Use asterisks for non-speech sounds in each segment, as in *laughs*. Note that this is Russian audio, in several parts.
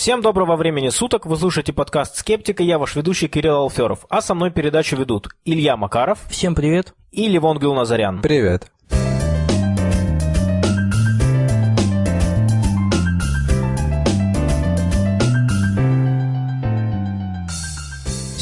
Всем доброго времени суток, вы слушаете подкаст «Скептика», я ваш ведущий Кирилл Алферов, а со мной передачу ведут Илья Макаров. Всем привет. И Левон Гюлназарян. Привет.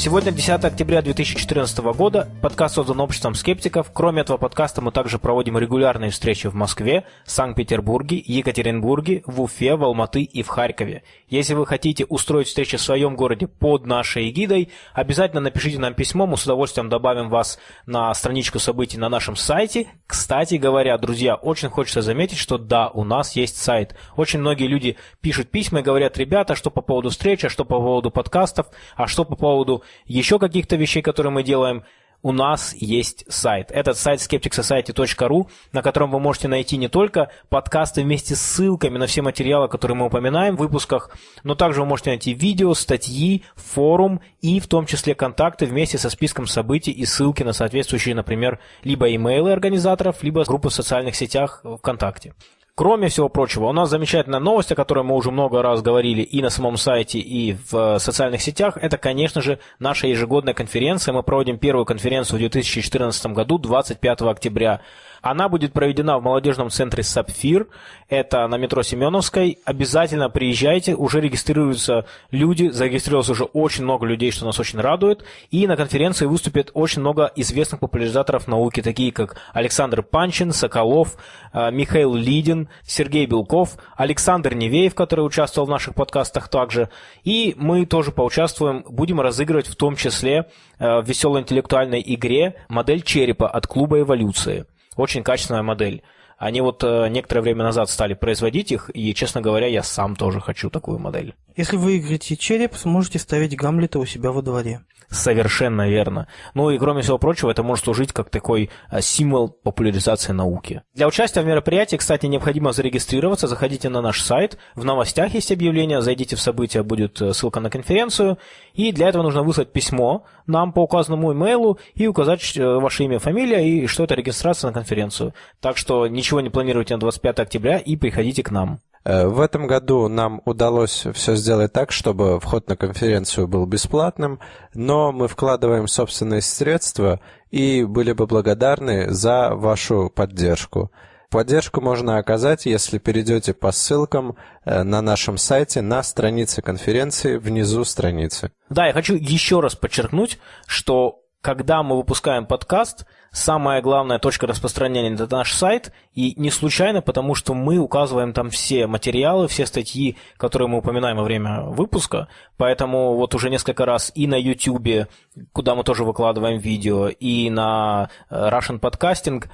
Сегодня 10 октября 2014 года. Подкаст создан обществом скептиков. Кроме этого подкаста мы также проводим регулярные встречи в Москве, Санкт-Петербурге, Екатеринбурге, в Уфе, в Алматы и в Харькове. Если вы хотите устроить встречи в своем городе под нашей эгидой, обязательно напишите нам письмо, мы с удовольствием добавим вас на страничку событий на нашем сайте. Кстати говоря, друзья, очень хочется заметить, что да, у нас есть сайт. Очень многие люди пишут письма и говорят, ребята, что по поводу встречи, а что по поводу подкастов, а что по поводу еще каких-то вещей, которые мы делаем, у нас есть сайт. Этот сайт skepticsociety.ru, на котором вы можете найти не только подкасты вместе с ссылками на все материалы, которые мы упоминаем в выпусках, но также вы можете найти видео, статьи, форум и в том числе контакты вместе со списком событий и ссылки на соответствующие, например, либо имейлы организаторов, либо группы в социальных сетях ВКонтакте. Кроме всего прочего, у нас замечательная новость, о которой мы уже много раз говорили и на самом сайте, и в социальных сетях. Это, конечно же, наша ежегодная конференция. Мы проводим первую конференцию в 2014 году, 25 октября. Она будет проведена в молодежном центре «Сапфир». Это на метро Семеновской. Обязательно приезжайте. Уже регистрируются люди. Зарегистрировалось уже очень много людей, что нас очень радует. И на конференции выступит очень много известных популяризаторов науки, такие как Александр Панчин, Соколов, э, Михаил Лидин, Сергей Белков, Александр Невеев, который участвовал в наших подкастах также. И мы тоже поучаствуем, будем разыгрывать в том числе э, в веселой интеллектуальной игре модель черепа от клуба эволюции. Очень качественная модель. Они вот э, некоторое время назад стали производить их, и, честно говоря, я сам тоже хочу такую модель. Если вы выиграете череп, сможете ставить Гамлета у себя во дворе. Совершенно верно. Ну и кроме всего прочего, это может служить как такой э, символ популяризации науки. Для участия в мероприятии, кстати, необходимо зарегистрироваться. Заходите на наш сайт, в новостях есть объявление, зайдите в события, будет э, ссылка на конференцию. И для этого нужно выслать письмо нам по указанному имейлу и указать ваше имя, фамилия и что это регистрация на конференцию. Так что ничего не планируете на 25 октября и приходите к нам. Э, в этом году нам удалось все сделать так, чтобы вход на конференцию был бесплатным, но мы вкладываем собственные средства и были бы благодарны за вашу поддержку. Поддержку можно оказать, если перейдете по ссылкам э, на нашем сайте на странице конференции внизу страницы. Да, я хочу еще раз подчеркнуть, что когда мы выпускаем подкаст, самая главная точка распространения – это наш сайт, и не случайно, потому что мы указываем там все материалы, все статьи, которые мы упоминаем во время выпуска, поэтому вот уже несколько раз и на YouTube, куда мы тоже выкладываем видео, и на э, Russian Podcasting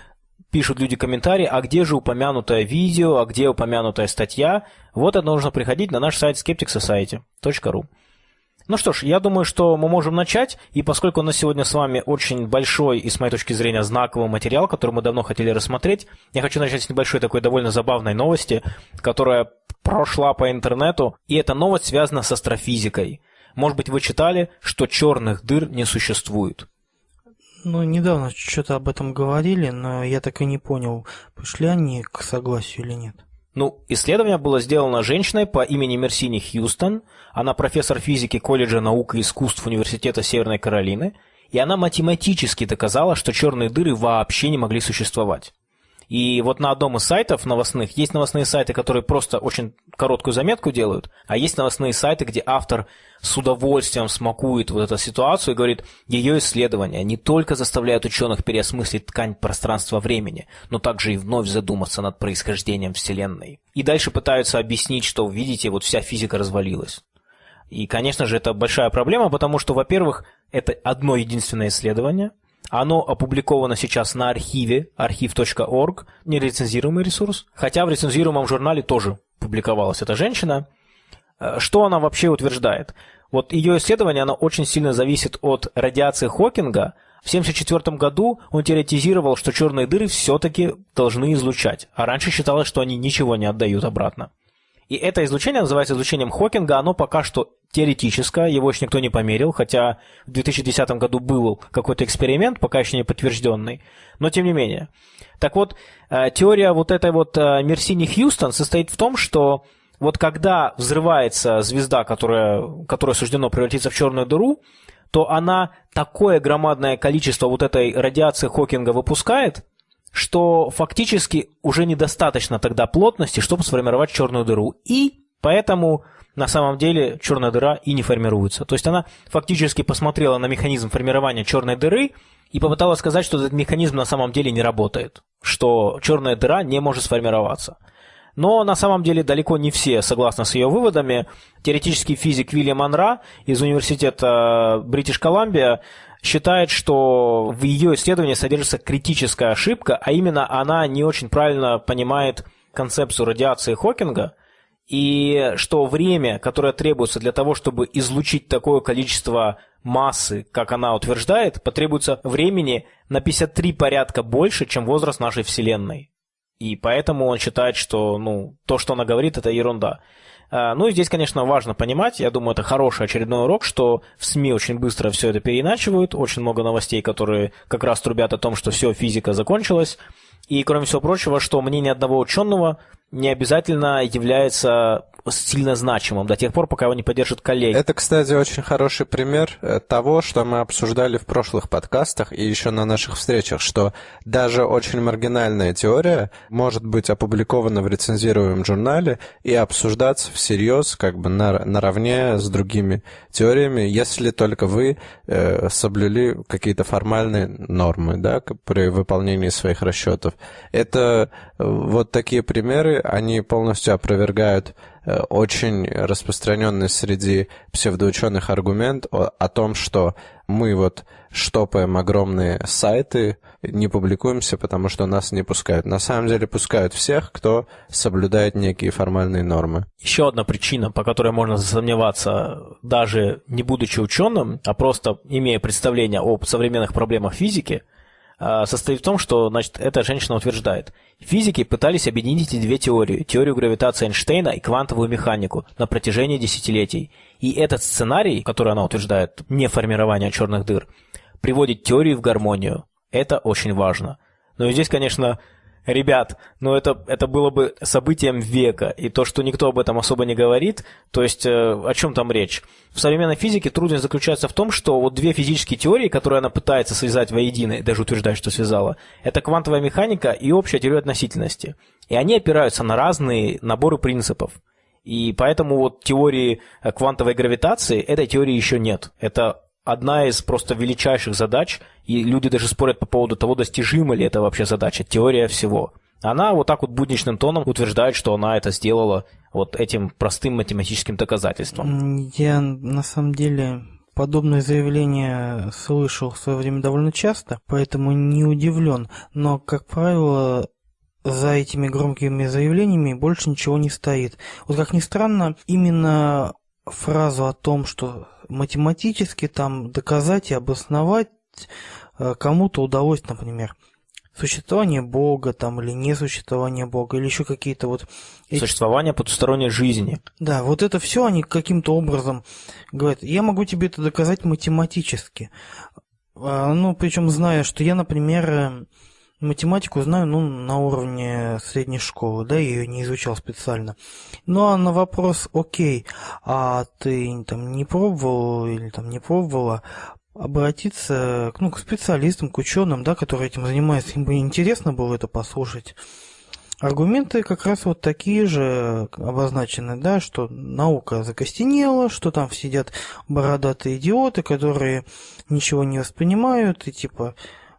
пишут люди комментарии, а где же упомянутое видео, а где упомянутая статья. Вот это нужно приходить на наш сайт skepticsociety.ru. Ну что ж, я думаю, что мы можем начать, и поскольку у нас сегодня с вами очень большой и, с моей точки зрения, знаковый материал, который мы давно хотели рассмотреть, я хочу начать с небольшой такой довольно забавной новости, которая прошла по интернету, и эта новость связана с астрофизикой. Может быть, вы читали, что черных дыр не существует. Ну, недавно что-то об этом говорили, но я так и не понял, пришли они к согласию или нет. Ну, исследование было сделано женщиной по имени Мерсини Хьюстон. Она профессор физики колледжа наук и искусств Университета Северной Каролины. И она математически доказала, что черные дыры вообще не могли существовать. И вот на одном из сайтов новостных есть новостные сайты, которые просто очень короткую заметку делают, а есть новостные сайты, где автор с удовольствием смакует вот эту ситуацию и говорит, ее исследования не только заставляют ученых переосмыслить ткань пространства-времени, но также и вновь задуматься над происхождением Вселенной. И дальше пытаются объяснить, что, видите, вот вся физика развалилась. И, конечно же, это большая проблема, потому что, во-первых, это одно единственное исследование – оно опубликовано сейчас на архиве, архив.орг, нерецензируемый ресурс. Хотя в рецензируемом журнале тоже публиковалась эта женщина. Э, что она вообще утверждает? Вот ее исследование, оно очень сильно зависит от радиации Хокинга. В 1974 году он теоретизировал, что черные дыры все-таки должны излучать, а раньше считалось, что они ничего не отдают обратно. И это излучение называется излучением Хокинга, оно пока что теоретическое, его еще никто не померил, хотя в 2010 году был какой-то эксперимент, пока еще не подтвержденный, но тем не менее. Так вот, э, теория вот этой вот э, Мерсини Хьюстон состоит в том, что вот когда взрывается звезда, которая, которая суждено превратиться в черную дыру, то она такое громадное количество вот этой радиации Хокинга выпускает, что фактически уже недостаточно тогда плотности, чтобы сформировать черную дыру. И поэтому на самом деле черная дыра и не формируется. То есть она фактически посмотрела на механизм формирования черной дыры и попыталась сказать, что этот механизм на самом деле не работает, что черная дыра не может сформироваться. Но на самом деле далеко не все согласны с ее выводами. Теоретический физик Вильям Анра из университета Бритиш Колумбия считает, что в ее исследовании содержится критическая ошибка, а именно она не очень правильно понимает концепцию радиации Хокинга, и что время, которое требуется для того, чтобы излучить такое количество массы, как она утверждает, потребуется времени на 53 порядка больше, чем возраст нашей Вселенной. И поэтому он считает, что ну, то, что она говорит, это ерунда. А, ну и здесь, конечно, важно понимать, я думаю, это хороший очередной урок, что в СМИ очень быстро все это переиначивают, очень много новостей, которые как раз трубят о том, что все, физика закончилась. И, кроме всего прочего, что мнение одного ученого не обязательно является сильно значимым до тех пор, пока его не поддержат коллеги. Это, кстати, очень хороший пример э, того, что мы обсуждали в прошлых подкастах и еще на наших встречах, что даже очень маргинальная теория может быть опубликована в рецензируемом журнале и обсуждаться всерьез, как бы на, наравне с другими теориями, если только вы э, соблюли какие-то формальные нормы да, при выполнении своих расчетов. Это э, вот такие примеры, они полностью опровергают очень распространенный среди псевдоученых аргумент о, о том, что мы вот штопаем огромные сайты, не публикуемся, потому что нас не пускают. На самом деле пускают всех, кто соблюдает некие формальные нормы. Еще одна причина, по которой можно засомневаться, даже не будучи ученым, а просто имея представление об современных проблемах физики – состоит в том, что значит, эта женщина утверждает. Физики пытались объединить эти две теории, теорию гравитации Эйнштейна и квантовую механику, на протяжении десятилетий. И этот сценарий, который она утверждает, не формирование черных дыр, приводит теорию в гармонию. Это очень важно. Но здесь, конечно, ребят, ну это, это было бы событием века, и то, что никто об этом особо не говорит, то есть э, о чем там речь? В современной физике трудность заключается в том, что вот две физические теории, которые она пытается связать воедино, даже утверждает, что связала, это квантовая механика и общая теория относительности. И они опираются на разные наборы принципов. И поэтому вот теории квантовой гравитации, этой теории еще нет. Это одна из просто величайших задач, и люди даже спорят по поводу того, достижима ли это вообще задача, теория всего. Она вот так вот будничным тоном утверждает, что она это сделала вот этим простым математическим доказательством. Я на самом деле подобное заявление слышал в свое время довольно часто, поэтому не удивлен. Но, как правило, за этими громкими заявлениями больше ничего не стоит. Вот как ни странно, именно фразу о том, что математически там доказать и обосновать э, кому-то удалось, например, существование Бога там или несуществование Бога или еще какие-то вот существование потусторонней жизни. Да, вот это все они каким-то образом говорят. Я могу тебе это доказать математически. А, ну, причем зная, что я, например, Математику знаю, ну, на уровне средней школы, да, я ее не изучал специально. Ну, а на вопрос, окей, а ты там не пробовал или там не пробовала обратиться ну, к специалистам, к ученым, да, которые этим занимаются, им бы интересно было это послушать. Аргументы как раз вот такие же обозначены, да, что наука закостенела, что там сидят бородатые идиоты, которые ничего не воспринимают, и типа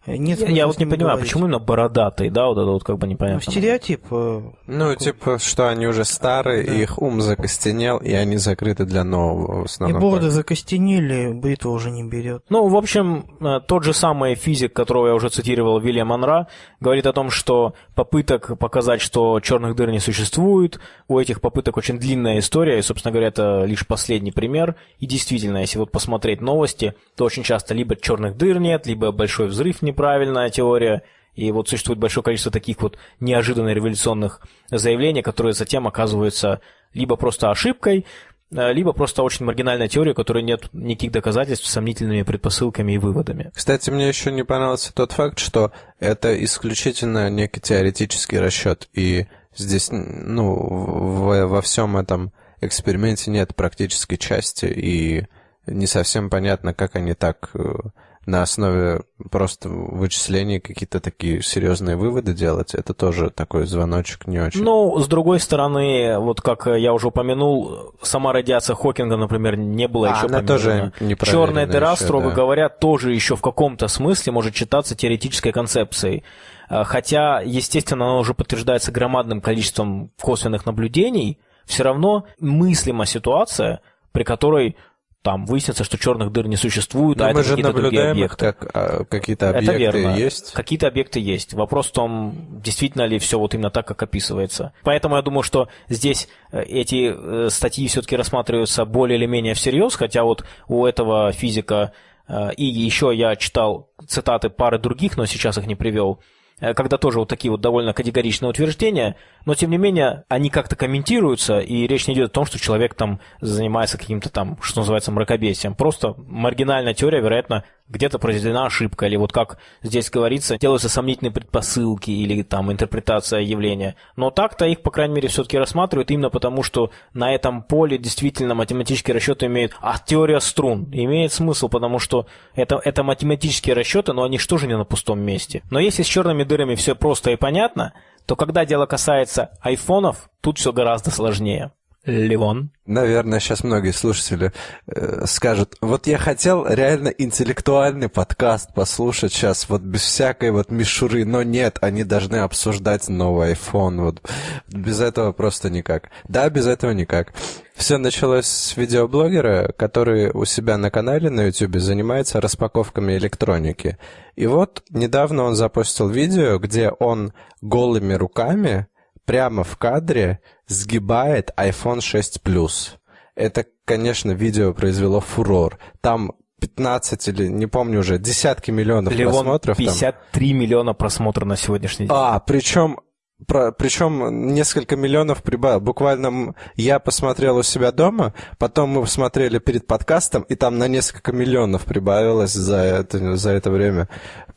нет я, я вот не понимаю, говорить. почему именно бородатый, да, вот это вот как бы непонятно. Ну, стереотип. Э, ну, типа, что они уже старые, да. их ум закостенел, и они закрыты для нового в основном. И бороды закостенели, бритва уже не берет. Ну, в общем, э, тот же самый физик, которого я уже цитировал, Вильям Монра, говорит о том, что попыток показать, что черных дыр не существует, у этих попыток очень длинная история, и, собственно говоря, это лишь последний пример. И действительно, если вот посмотреть новости, то очень часто либо черных дыр нет, либо большой взрыв не неправильная теория, и вот существует большое количество таких вот неожиданно революционных заявлений, которые затем оказываются либо просто ошибкой, э, либо просто очень маргинальная теория, которой нет никаких доказательств сомнительными предпосылками и выводами. Кстати, мне еще не понравился тот факт, что это исключительно некий теоретический расчет, и Здесь, ну, в, во всем этом эксперименте нет практической части, и не совсем понятно, как они так э, на основе просто вычислений какие-то такие серьезные выводы делать, это тоже такой звоночек не очень. Ну, с другой стороны, вот как я уже упомянул, сама радиация Хокинга, например, не была а, еще она тоже не Черная дыра, еще, строго да. говоря, тоже еще в каком-то смысле может считаться теоретической концепцией. А, хотя, естественно, она уже подтверждается громадным количеством косвенных наблюдений, все равно мыслима ситуация, при которой там выяснится, что черных дыр не существует, Но а мы это же какие-то другие объекты. как а, какие-то объекты это верно. есть. Какие-то объекты есть. Вопрос в том, действительно ли все вот именно так, как описывается. Поэтому я думаю, что здесь э, эти э, статьи все-таки рассматриваются более или менее всерьез, хотя вот у этого физика э, и еще я читал цитаты пары других, но сейчас их не привел, когда тоже вот такие вот довольно категоричные утверждения, но тем не менее они как-то комментируются, и речь не идет о том, что человек там занимается каким-то там, что называется, мракобесием. Просто маргинальная теория, вероятно, где-то произведена ошибка, или вот как здесь говорится, делаются сомнительные предпосылки или там интерпретация явления. Но так-то их, по крайней мере, все-таки рассматривают именно потому, что на этом поле действительно математические расчеты имеют... А теория струн имеет смысл, потому что это, это математические расчеты, но они что же не на пустом месте. Но если с черными дырами все просто и понятно, то когда дело касается айфонов, тут все гораздо сложнее. Ливон. Наверное, сейчас многие слушатели э, скажут, вот я хотел реально интеллектуальный подкаст послушать сейчас, вот без всякой вот мишуры, но нет, они должны обсуждать новый iPhone, вот без этого просто никак. Да, без этого никак. Все началось с видеоблогера, который у себя на канале на YouTube занимается распаковками электроники. И вот недавно он запустил видео, где он голыми руками прямо в кадре сгибает iPhone 6 Plus. Это, конечно, видео произвело фурор. Там 15 или, не помню уже, десятки миллионов Левон, просмотров. 53 там. миллиона просмотров на сегодняшний день. А, причем про, причем несколько миллионов прибавил. Буквально я посмотрел у себя дома, потом мы посмотрели перед подкастом, и там на несколько миллионов прибавилось за это, за это время.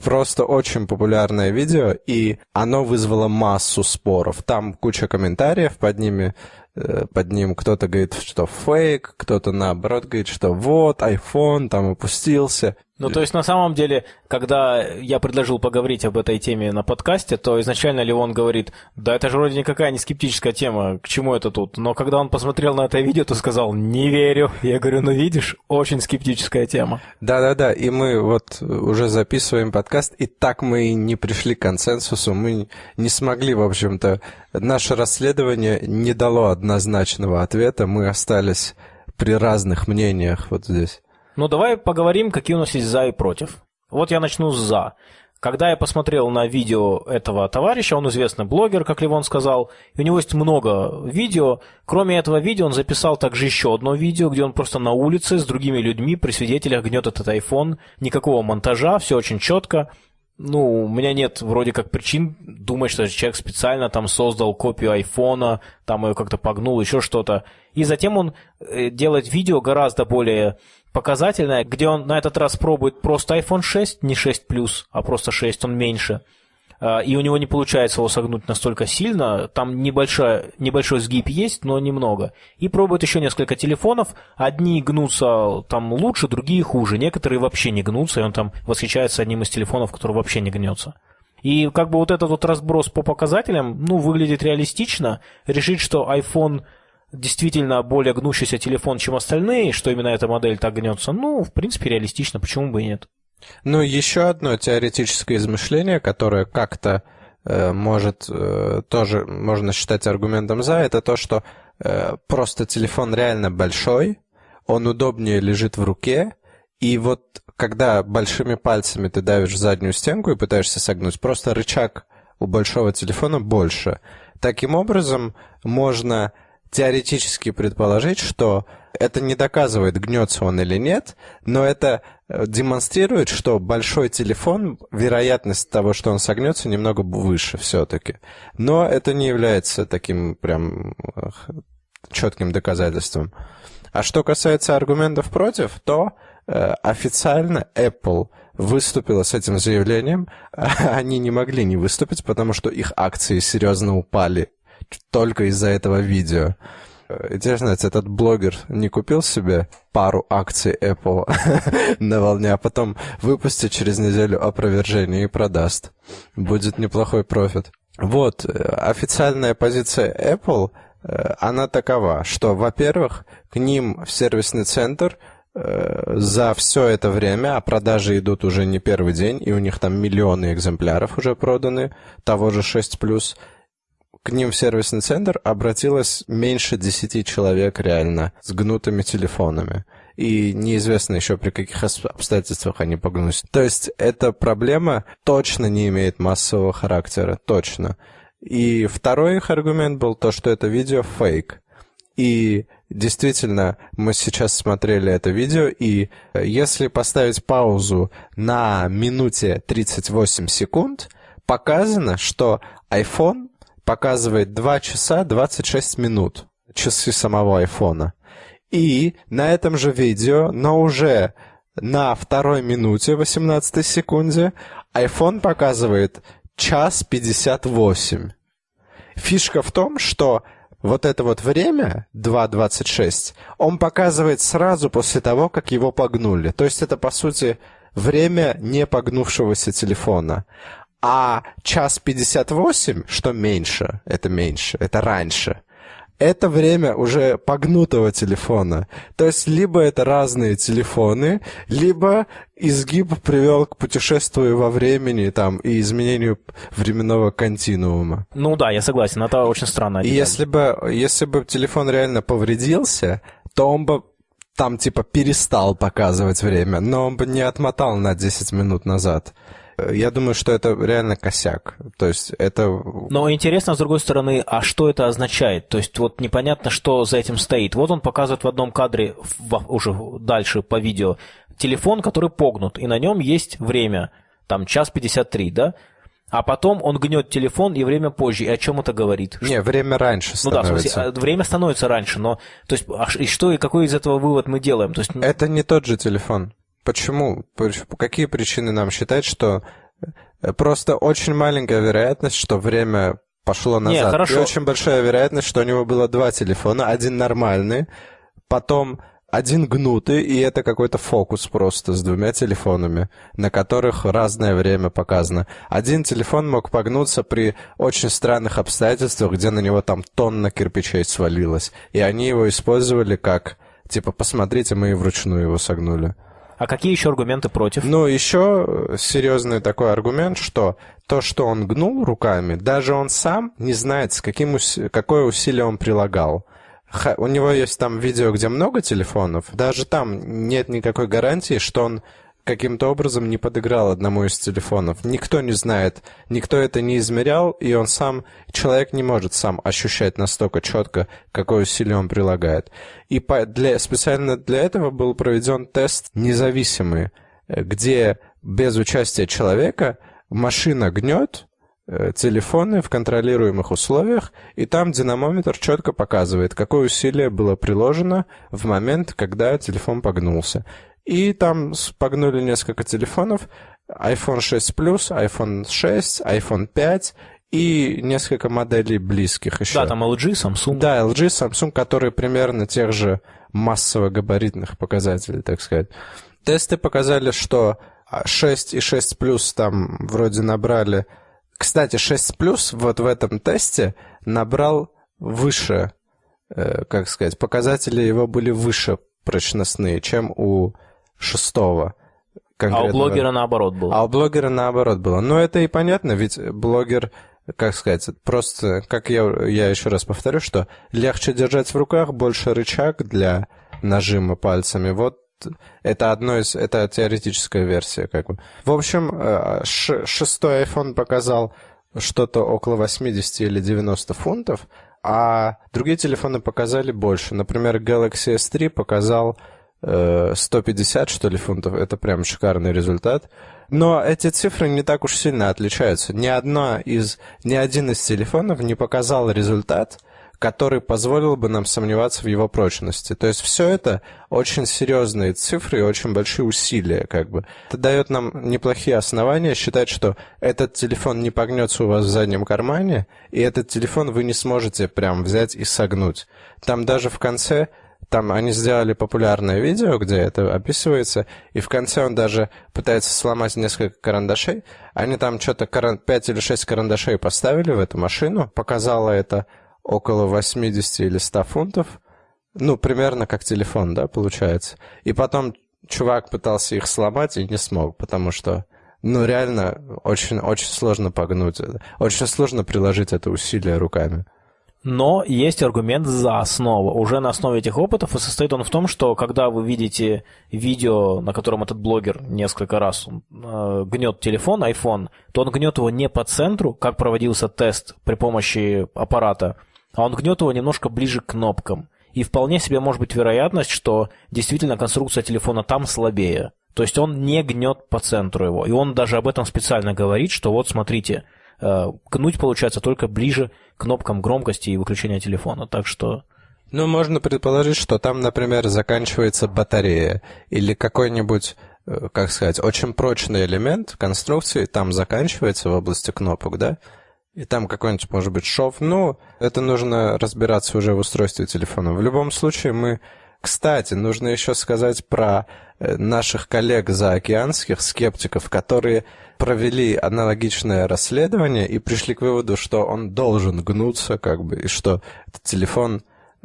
Просто очень популярное видео, и оно вызвало массу споров. Там куча комментариев под ними, э, под ним кто-то говорит, что фейк, кто-то наоборот говорит, что вот, iPhone там опустился. Ну, то есть, на самом деле, когда я предложил поговорить об этой теме на подкасте, то изначально Леон говорит, да это же вроде никакая не скептическая тема, к чему это тут? Но когда он посмотрел на это видео, то сказал, не верю. Я говорю, ну видишь, очень скептическая тема. Да-да-да, и мы вот уже записываем подкаст, и так мы и не пришли к консенсусу, мы не смогли, в общем-то, наше расследование не дало однозначного ответа, мы остались при разных мнениях вот здесь. Ну, давай поговорим, какие у нас есть за и против. Вот я начну с за. Когда я посмотрел на видео этого товарища, он известный блогер, как Ливон сказал, и у него есть много видео. Кроме этого видео он записал также еще одно видео, где он просто на улице с другими людьми при свидетелях гнет этот iPhone. Никакого монтажа, все очень четко. Ну, у меня нет вроде как причин думать, что человек специально там создал копию айфона, там ее как-то погнул, еще что-то. И затем он э, делает видео гораздо более показательное, где он на этот раз пробует просто iPhone 6, не 6 Plus, а просто 6, он меньше. А, и у него не получается его согнуть настолько сильно, там небольшой, небольшой сгиб есть, но немного. И пробует еще несколько телефонов, одни гнутся там лучше, другие хуже, некоторые вообще не гнутся, и он там восхищается одним из телефонов, который вообще не гнется. И как бы вот этот вот разброс по показателям, ну, выглядит реалистично. Решить, что iPhone действительно более гнущийся телефон, чем остальные, что именно эта модель так гнется, ну, в принципе, реалистично, почему бы и нет. Ну, еще одно теоретическое измышление, которое как-то э, может э, тоже можно считать аргументом за, это то, что э, просто телефон реально большой, он удобнее лежит в руке, и вот когда большими пальцами ты давишь заднюю стенку и пытаешься согнуть, просто рычаг у большого телефона больше. Таким образом, можно теоретически предположить, что это не доказывает, гнется он или нет, но это э, демонстрирует, что большой телефон, вероятность того, что он согнется, немного выше все-таки. Но это не является таким прям четким доказательством. А что касается аргументов против, то э, официально Apple выступила с этим заявлением. *laughs* Они не могли не выступить, потому что их акции серьезно упали только из-за этого видео. Интересно, этот блогер не купил себе пару акций Apple *laughs* на волне, а потом выпустит через неделю опровержение и продаст. Будет неплохой профит. Вот, э, официальная позиция Apple, э, она такова, что, во-первых, к ним в сервисный центр э, за все это время, а продажи идут уже не первый день, и у них там миллионы экземпляров уже проданы, того же 6+, к ним в сервисный центр обратилось меньше 10 человек реально с гнутыми телефонами. И неизвестно еще при каких обстоятельствах они погнулись. То есть эта проблема точно не имеет массового характера, точно. И второй их аргумент был то, что это видео фейк. И действительно, мы сейчас смотрели это видео, и если поставить паузу на минуте 38 секунд, показано, что iPhone показывает 2 часа 26 минут, часы самого айфона. И на этом же видео, но уже на второй минуте 18 секунде, iPhone показывает час 58. Фишка в том, что вот это вот время, 2.26, он показывает сразу после того, как его погнули. То есть это, по сути, время не погнувшегося телефона. А час 58, что меньше, это меньше, это раньше, это время уже погнутого телефона. То есть либо это разные телефоны, либо изгиб привел к путешествию во времени там, и изменению временного континуума. Ну да, я согласен, это очень странно. И если бы, если бы телефон реально повредился, то он бы там типа перестал показывать время, но он бы не отмотал на 10 минут назад. Я думаю, что это реально косяк. То есть это... Но интересно, с другой стороны, а что это означает? То есть вот непонятно, что за этим стоит. Вот он показывает в одном кадре, уже дальше по видео, телефон, который погнут, и на нем есть время, там час 53, да? А потом он гнет телефон, и время позже. И о чем это говорит? Не, время раньше становится. Ну да, в смысле, а, время становится раньше, но... То есть, а, и что, и какой из этого вывод мы делаем? То есть... Это не тот же телефон. Почему? Какие причины нам считать, что э, просто очень маленькая вероятность, что время пошло назад. Нет, хорошо. И очень большая вероятность, что у него было два телефона. Один нормальный, потом один гнутый, и это какой-то фокус просто с двумя телефонами, на которых разное время показано. Один телефон мог погнуться при очень странных обстоятельствах, где на него там тонна кирпичей свалилась. И они его использовали как, типа, посмотрите, мы и вручную его согнули. А какие еще аргументы против? Ну, еще серьезный такой аргумент, что то, что он гнул руками, даже он сам не знает, с каким ус... какое усилие он прилагал. У него есть там видео, где много телефонов. Даже там нет никакой гарантии, что он каким-то образом не подыграл одному из телефонов. Никто не знает, никто это не измерял, и он сам, человек не может сам ощущать настолько четко, какое усилие он прилагает. И по, для, специально для этого был проведен тест независимый, э, где без участия человека машина гнет э, телефоны в контролируемых условиях, и там динамометр четко показывает, какое усилие было приложено в момент, когда телефон погнулся. И там погнули несколько телефонов. iPhone 6 Plus, iPhone 6, iPhone 5 и несколько моделей близких еще. Да, там LG, Samsung. Да, LG, Samsung, которые примерно тех же массово-габаритных показателей, так сказать. Тесты показали, что 6 и 6 Plus там вроде набрали... Кстати, 6 Plus вот в этом тесте набрал выше, э, как сказать, показатели его были выше прочностные, чем у шестого. А у блогера наоборот было. А у блогера наоборот было. Но это и понятно, ведь блогер, как сказать, просто, как я, я еще раз повторю, что легче держать в руках, больше рычаг для нажима пальцами. Вот это одно из, это теоретическая версия, как бы. В общем, э, шестой iPhone показал что-то около 80 или 90 фунтов, а другие телефоны показали больше. Например, Galaxy S3 показал 150, что ли, фунтов. Это прям шикарный результат. Но эти цифры не так уж сильно отличаются. Ни, одна из, ни один из телефонов не показал результат, который позволил бы нам сомневаться в его прочности. То есть все это очень серьезные цифры и очень большие усилия, как бы. Это дает нам неплохие основания считать, что этот телефон не погнется у вас в заднем кармане, и этот телефон вы не сможете прям взять и согнуть. Там даже в конце там они сделали популярное видео, где это описывается, и в конце он даже пытается сломать несколько карандашей. Они там что-то 5 или 6 карандашей поставили в эту машину, показало это около 80 или 100 фунтов. Ну, примерно как телефон, да, получается. И потом чувак пытался их сломать и не смог, потому что, ну, реально, очень, очень сложно погнуть. Очень сложно приложить это усилие руками. Но есть аргумент за основу. Уже на основе этих опытов и состоит он в том, что когда вы видите видео, на котором этот блогер несколько раз э, гнет телефон, iPhone, то он гнет его не по центру, как проводился тест при помощи аппарата, а он гнет его немножко ближе к кнопкам. И вполне себе может быть вероятность, что действительно конструкция телефона там слабее. То есть он не гнет по центру его. И он даже об этом специально говорит, что вот смотрите, Э, гнуть получается только ближе к кнопкам громкости и выключения телефона. Так что... Ну, можно предположить, что там, например, заканчивается батарея или какой-нибудь, э, как сказать, очень прочный элемент конструкции там заканчивается в области кнопок, да? И там какой-нибудь, может быть, шов. Ну, это нужно разбираться уже в устройстве телефона. В любом случае, мы... Кстати, нужно еще сказать про э, наших коллег заокеанских скептиков, которые провели аналогичное расследование и пришли к выводу, что он должен гнуться, как бы, и что этот телефон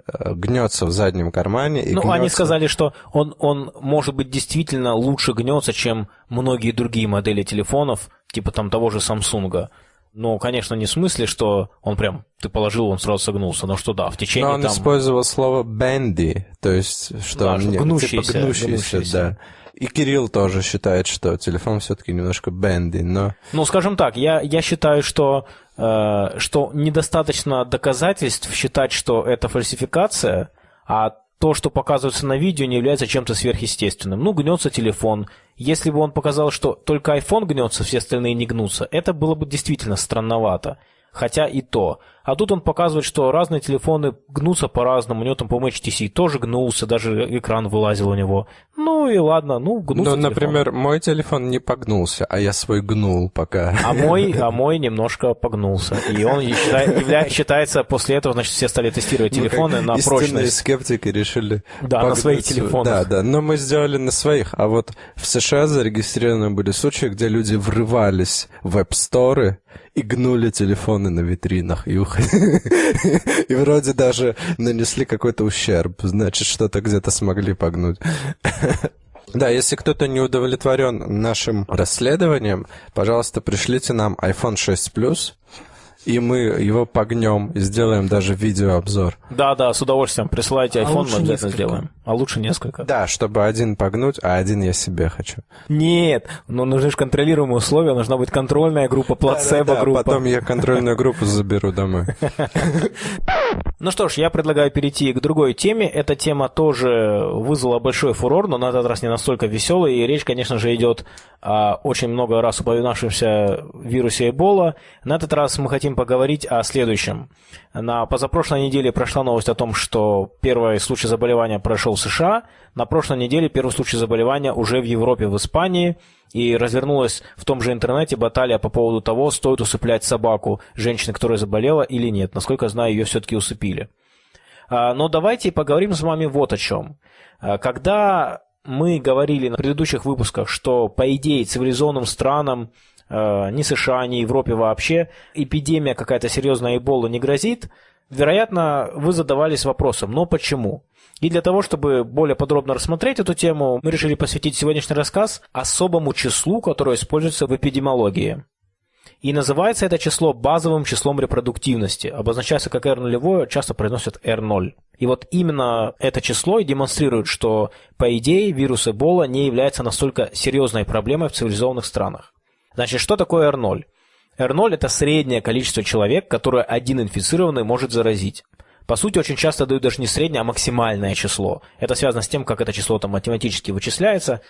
э, гнется в заднем кармане. И ну, гнется... они сказали, что он, он, может быть, действительно лучше гнется, чем многие другие модели телефонов, типа там того же Samsung. Ну, конечно, не в смысле, что он прям, ты положил, он сразу согнулся, но что да, в течение Но он там... использовал слово «bendy», то есть, что да, он гнущийся, типа гнущийся, гнущийся. да. И Кирилл тоже считает, что телефон все-таки немножко бенди, но... Ну, скажем так, я, я считаю, что, э, что недостаточно доказательств считать, что это фальсификация, а то, что показывается на видео, не является чем-то сверхъестественным. Ну, гнется телефон. Если бы он показал, что только iPhone гнется, все остальные не гнутся, это было бы действительно странновато. Хотя и то. А тут он показывает, что разные телефоны гнутся по-разному. У него там, по-моему, HTC тоже гнулся, даже экран вылазил у него. Ну и ладно, ну гнулся Ну, например, мой телефон не погнулся, а я свой гнул пока. А мой, *laughs* а мой немножко погнулся. И он считай, явля, считается, после этого, значит, все стали тестировать телефоны ну, на прочность. скептики решили Да, на своих телефонах. Да, да, но мы сделали на своих. А вот в США зарегистрированы были случаи, где люди врывались в Store и гнули телефоны на витринах и уходили. *laughs* И вроде даже нанесли какой-то ущерб. Значит, что-то где-то смогли погнуть. *laughs* Да, если кто-то не удовлетворен нашим расследованием, пожалуйста, пришлите нам iPhone 6 Plus и мы его погнем и сделаем даже видеообзор. Да, да, с удовольствием. Присылайте А iPhone, лучше мы обязательно несколько. сделаем. А лучше несколько. Да, чтобы один погнуть, а один я себе хочу. Нет, но нужны же контролируемые условия, должна быть контрольная группа, плацебо-группа. Потом я контрольную группу заберу домой. *laughs* Ну что ж, я предлагаю перейти к другой теме. Эта тема тоже вызвала большой фурор, но на этот раз не настолько веселый. И речь, конечно же, идет о очень много раз упоминавшемся вирусе Эбола. На этот раз мы хотим поговорить о следующем. На позапрошлой неделе прошла новость о том, что первый случай заболевания прошел в США. На прошлой неделе первый случай заболевания уже в Европе, в Испании. И развернулась в том же интернете баталия по поводу того, стоит усыплять собаку женщины, которая заболела или нет. Насколько знаю, ее все-таки усыпили. А, Но давайте поговорим с вами вот о чем. А, Когда мы говорили на предыдущих выпусках, что, по идее, цивилизованным странам, ни США, ни Европе вообще, эпидемия какая-то серьезная Эбола не грозит, вероятно, вы задавались вопросом, но почему? И для того, чтобы более подробно рассмотреть эту тему, мы решили посвятить сегодняшний рассказ особому числу, которое используется в эпидемиологии. И называется это число базовым числом репродуктивности. Обозначается как R0, часто произносят R0. И вот именно это число и демонстрирует, что, по идее, вирус Эбола не является настолько серьезной проблемой в цивилизованных странах. Значит, что такое R0? R0 – это среднее количество человек, которое один инфицированный может заразить. По сути, очень часто дают даже не среднее, а максимальное число. Это связано с тем, как это число там математически вычисляется.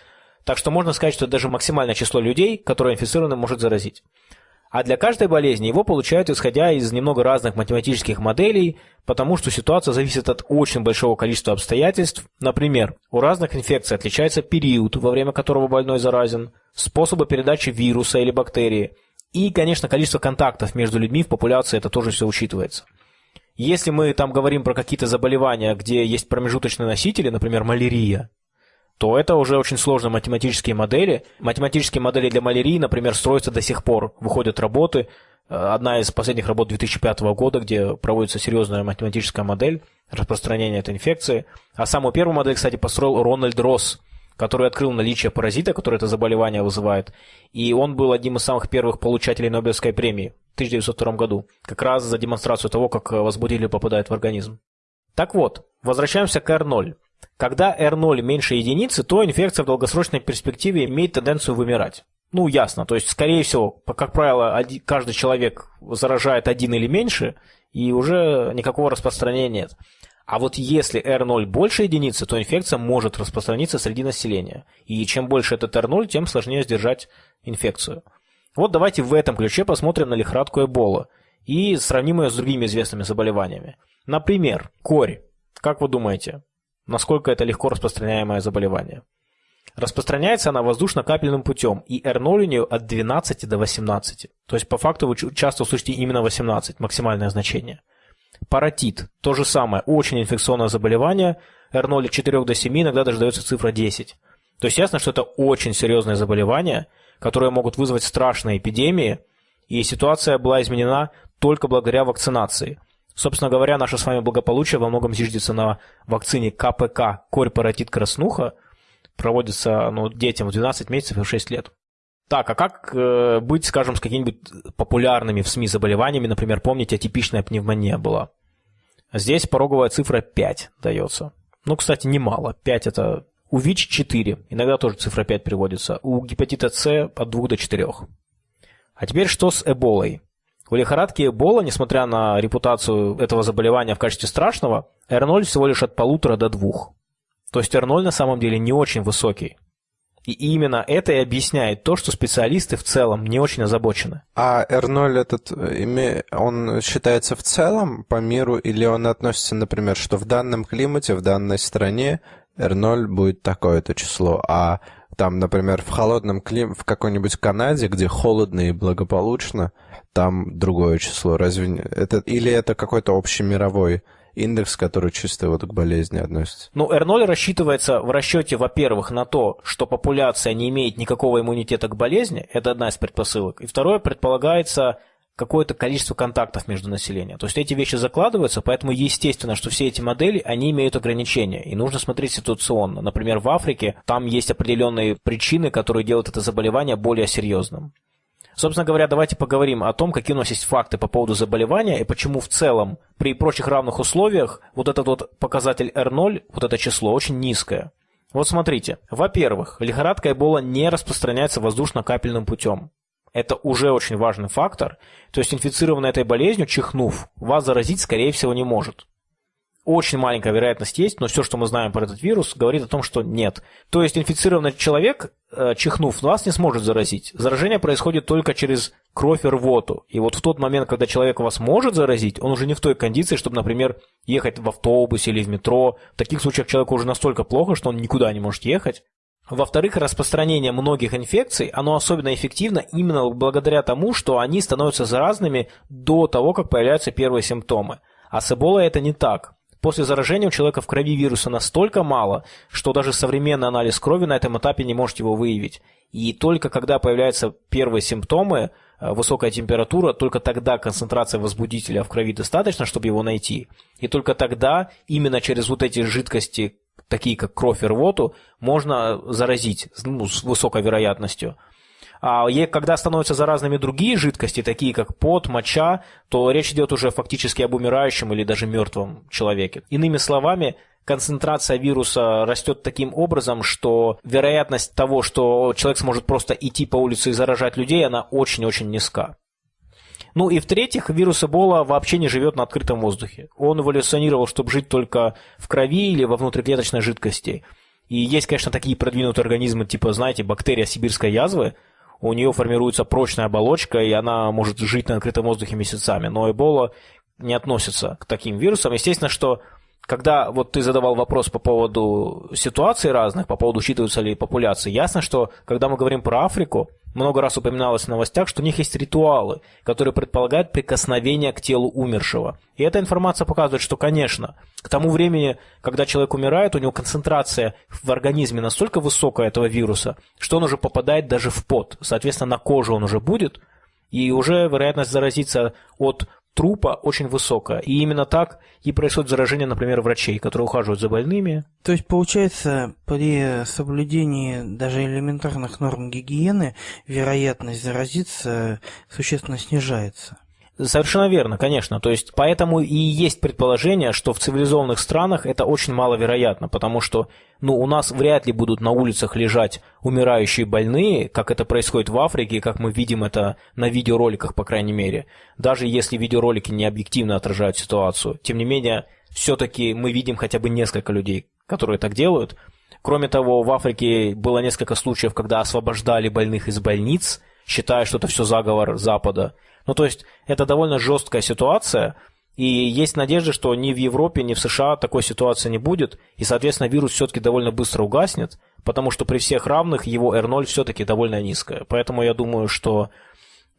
Так что можно сказать, что даже максимальное число людей, которое инфицированный может заразить. А для каждой болезни его получают исходя из немного разных математических моделей, потому что ситуация зависит от очень большого количества обстоятельств. Например, у разных инфекций отличается период, во время которого больной заразен, способы передачи вируса или бактерии, и, конечно, количество контактов между людьми в популяции, это тоже все учитывается. Если мы там говорим про какие-то заболевания, где есть промежуточные носители, например, малярия, то это уже очень сложные математические модели. Математические модели для малярии, например, строятся до сих пор. Выходят работы. Э, одна из последних работ 2005 года, где проводится серьезная математическая модель распространения этой инфекции. А самую первую модель, кстати, построил Рональд Росс, который открыл наличие паразита, который это заболевание вызывает. И он был одним из самых первых получателей Нобелевской премии в 1902 году, как раз за демонстрацию того, как возбудитель попадает в организм. Так вот, возвращаемся к R0. Когда R0 меньше единицы, то инфекция в долгосрочной перспективе имеет тенденцию вымирать. Ну, ясно. То есть, скорее всего, как правило, каждый человек заражает один или меньше, и уже никакого распространения нет. А вот если R0 больше единицы, то инфекция может распространиться среди населения. И чем больше этот R0, тем сложнее сдержать инфекцию. Вот давайте в этом ключе посмотрим на лихорадку Эбола и сравним ее с другими известными заболеваниями. Например, корь. Как вы думаете, насколько это легко распространяемое заболевание. Распространяется она воздушно-капельным путем, и R0 у нее от 12 до 18. То есть, по факту, вы часто услышите именно 18, максимальное значение. Паротит – то же самое, очень инфекционное заболевание, R0 от 4 до 7, иногда даже дается цифра 10. То есть, ясно, что это очень серьезное заболевание, которое могут вызвать страшные эпидемии, и ситуация была изменена только благодаря вакцинации – Собственно говоря, наше с вами благополучие во многом зиждется на вакцине КПК, корь паротит краснуха. Проводится ну, детям в 12 месяцев и в 6 лет. Так, а как э, быть, скажем, с какими-нибудь популярными в СМИ заболеваниями? Например, помните, атипичная пневмония была. Здесь пороговая цифра 5 дается. Ну, кстати, немало. 5 это у ВИЧ 4. Иногда тоже цифра 5 приводится. У гепатита С от 2 до 4. А теперь что с Эболой? У лихорадки Эбола, несмотря на репутацию этого заболевания в качестве страшного, R0 всего лишь от полутора до двух. То есть R0 на самом деле не очень высокий. И именно это и объясняет то, что специалисты в целом не очень озабочены. А R0 этот, он считается в целом по миру или он относится, например, что в данном климате, в данной стране R0 будет такое-то число, а там, например, в холодном климате, в какой-нибудь Канаде, где холодно и благополучно, там другое число. Разве это или это какой-то общий мировой индекс, который чисто вот к болезни относится? Ну, R0 рассчитывается в расчете, во-первых, на то, что популяция не имеет никакого иммунитета к болезни, это одна из предпосылок. И второе, предполагается какое-то количество контактов между населением. То есть эти вещи закладываются, поэтому естественно, что все эти модели, они имеют ограничения, и нужно смотреть ситуационно. Например, в Африке там есть определенные причины, которые делают это заболевание более серьезным. Собственно говоря, давайте поговорим о том, какие у нас есть факты по поводу заболевания и почему в целом при прочих равных условиях вот этот вот показатель R0, вот это число, очень низкое. Вот смотрите. Во-первых, лихорадка Эбола не распространяется воздушно-капельным путем. Это уже очень важный фактор. То есть инфицированный этой болезнью, чихнув, вас заразить, скорее всего, не может. Очень маленькая вероятность есть, но все, что мы знаем про этот вирус, говорит о том, что нет. То есть инфицированный человек, чихнув, вас не сможет заразить. Заражение происходит только через кровь и рвоту. И вот в тот момент, когда человек вас может заразить, он уже не в той кондиции, чтобы, например, ехать в автобусе или в метро. В таких случаях человеку уже настолько плохо, что он никуда не может ехать. Во-вторых, распространение многих инфекций, оно особенно эффективно именно благодаря тому, что они становятся заразными до того, как появляются первые симптомы. А с Эболой это не так. После заражения у человека в крови вируса настолько мало, что даже современный анализ крови на этом этапе не может его выявить. И только когда появляются первые симптомы, э, высокая температура, только тогда концентрация возбудителя в крови достаточно, чтобы его найти. И только тогда именно через вот эти жидкости, такие как кровь и рвоту, можно заразить ну, с высокой вероятностью. А когда становятся заразными другие жидкости, такие как пот, моча, то речь идет уже фактически об умирающем или даже мертвом человеке. Иными словами, концентрация вируса растет таким образом, что вероятность того, что человек сможет просто идти по улице и заражать людей, она очень-очень низка. Ну и в-третьих, вирус Эбола вообще не живет на открытом воздухе. Он эволюционировал, чтобы жить только в крови или во внутриклеточной жидкости. И есть, конечно, такие продвинутые организмы, типа, знаете, бактерия сибирской язвы, у нее формируется прочная оболочка, и она может жить на открытом воздухе месяцами. Но Эбола не относится к таким вирусам. Естественно, что когда вот ты задавал вопрос по поводу ситуаций разных, по поводу учитываются ли популяции, ясно, что когда мы говорим про Африку, много раз упоминалось в новостях, что у них есть ритуалы, которые предполагают прикосновение к телу умершего. И эта информация показывает, что, конечно, к тому времени, когда человек умирает, у него концентрация в организме настолько высокая этого вируса, что он уже попадает даже в пот. Соответственно, на коже он уже будет, и уже вероятность заразиться от трупа очень высокая. И именно так и происходит заражение, например, врачей, которые ухаживают за больными. То есть, получается, при соблюдении даже элементарных норм гигиены вероятность заразиться существенно снижается. Совершенно верно, конечно. То есть поэтому и есть предположение, что в цивилизованных странах это очень маловероятно, потому что ну, у нас вряд ли будут на улицах лежать умирающие больные, как это происходит в Африке, как мы видим это на видеороликах, по крайней мере. Даже если видеоролики не объективно отражают ситуацию. Тем не менее, все-таки мы видим хотя бы несколько людей, которые так делают. Кроме того, в Африке было несколько случаев, когда освобождали больных из больниц, считая, что это все заговор Запада. Ну, то есть, это довольно жесткая ситуация, и есть надежда, что ни в Европе, ни в США такой ситуации не будет, и, соответственно, вирус все-таки довольно быстро угаснет, потому что при всех равных его R0 все-таки довольно низкое. Поэтому я думаю, что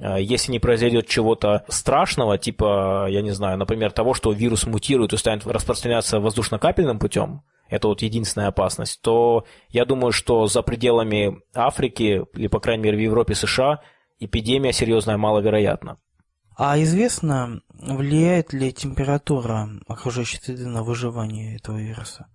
э, если не произойдет чего-то страшного, типа, я не знаю, например, того, что вирус мутирует и станет распространяться воздушно-капельным путем, это вот единственная опасность, то я думаю, что за пределами Африки, или, по крайней мере, в Европе, США, эпидемия серьезная маловероятна. А известно, влияет ли температура окружающей среды на выживание этого вируса?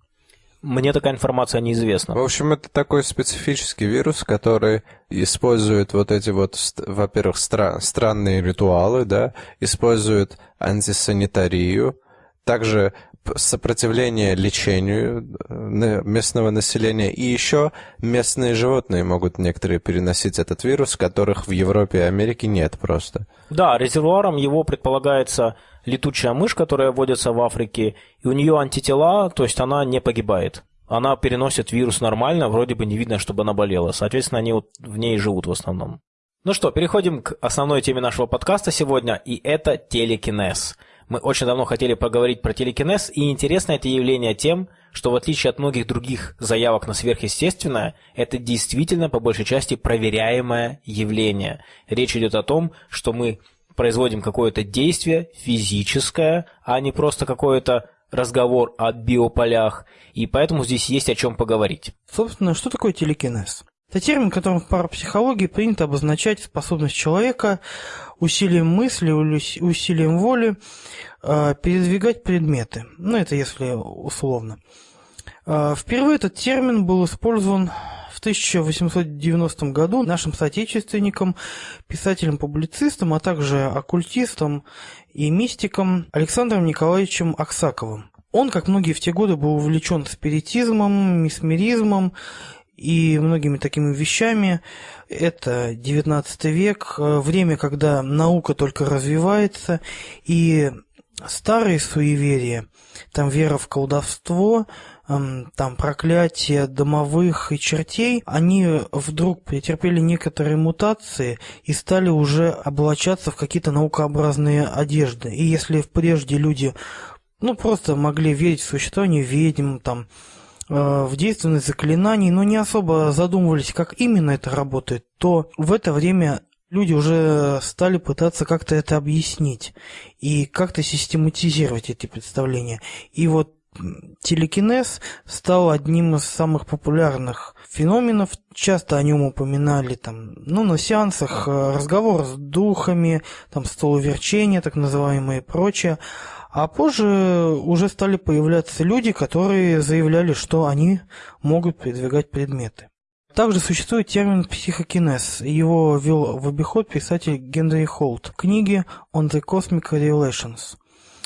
Мне такая информация неизвестна. В общем, это такой специфический вирус, который использует вот эти вот, во-первых, стра- странные ритуалы, да, использует антисанитарию, также сопротивление лечению э, местного населения. И еще местные животные могут некоторые переносить этот вирус, которых в Европе и Америке нет просто. Да, резервуаром его предполагается летучая мышь, которая водится в Африке, и у нее антитела, то есть она не погибает. Она переносит вирус нормально, вроде бы не видно, чтобы она болела. Соответственно, они вот в ней живут в основном. Ну что, переходим к основной теме нашего подкаста сегодня, и это телекинез – мы очень давно хотели поговорить про телекинез, и интересно это явление тем, что в отличие от многих других заявок на сверхъестественное, это действительно по большей части проверяемое явление. Речь идет о том, что мы производим какое-то действие физическое, а не просто какое-то разговор о биополях, и поэтому здесь есть о чем поговорить. Собственно, что такое телекинез? Это термин, которым в парапсихологии принято обозначать способность человека усилием мысли, усилием воли э, передвигать предметы. Ну, это если условно. Э, впервые этот термин был использован в 1890 году нашим соотечественником, писателем-публицистом, а также оккультистом и мистиком Александром Николаевичем Аксаковым. Он, как многие в те годы, был увлечен спиритизмом, месмеризмом и многими такими вещами. Это 19 век, э, время, когда наука только развивается, и старые суеверия, там вера в колдовство, там проклятие домовых и чертей, они вдруг претерпели некоторые мутации и стали уже облачаться в какие-то наукообразные одежды. И если прежде люди ну, просто могли верить в существование ведьм, там, в действенность заклинаний, но не особо задумывались, как именно это работает, то в это время люди уже стали пытаться как-то это объяснить и как-то систематизировать эти представления. И вот телекинез стал одним из самых популярных феноменов. Часто о нем упоминали там, ну, на сеансах э, разговор с духами, там столоверчения, так называемые и прочее. А позже уже стали появляться люди, которые заявляли, что они могут передвигать предметы. Также существует термин психокинез. Его ввел в обиход писатель Генри Холт в книге «On the Cosmic Relations»,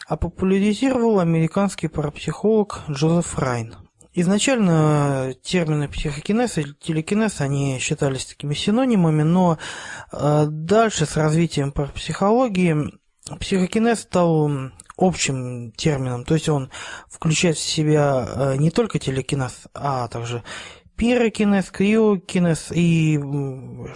а популяризировал американский парапсихолог Джозеф Райн. Изначально термины психокинез и телекинез, они считались такими синонимами, но э, дальше с развитием парапсихологии психокинез стал общим термином, то есть он включает в себя э, не только телекинез, а также пирокинез, криокинез и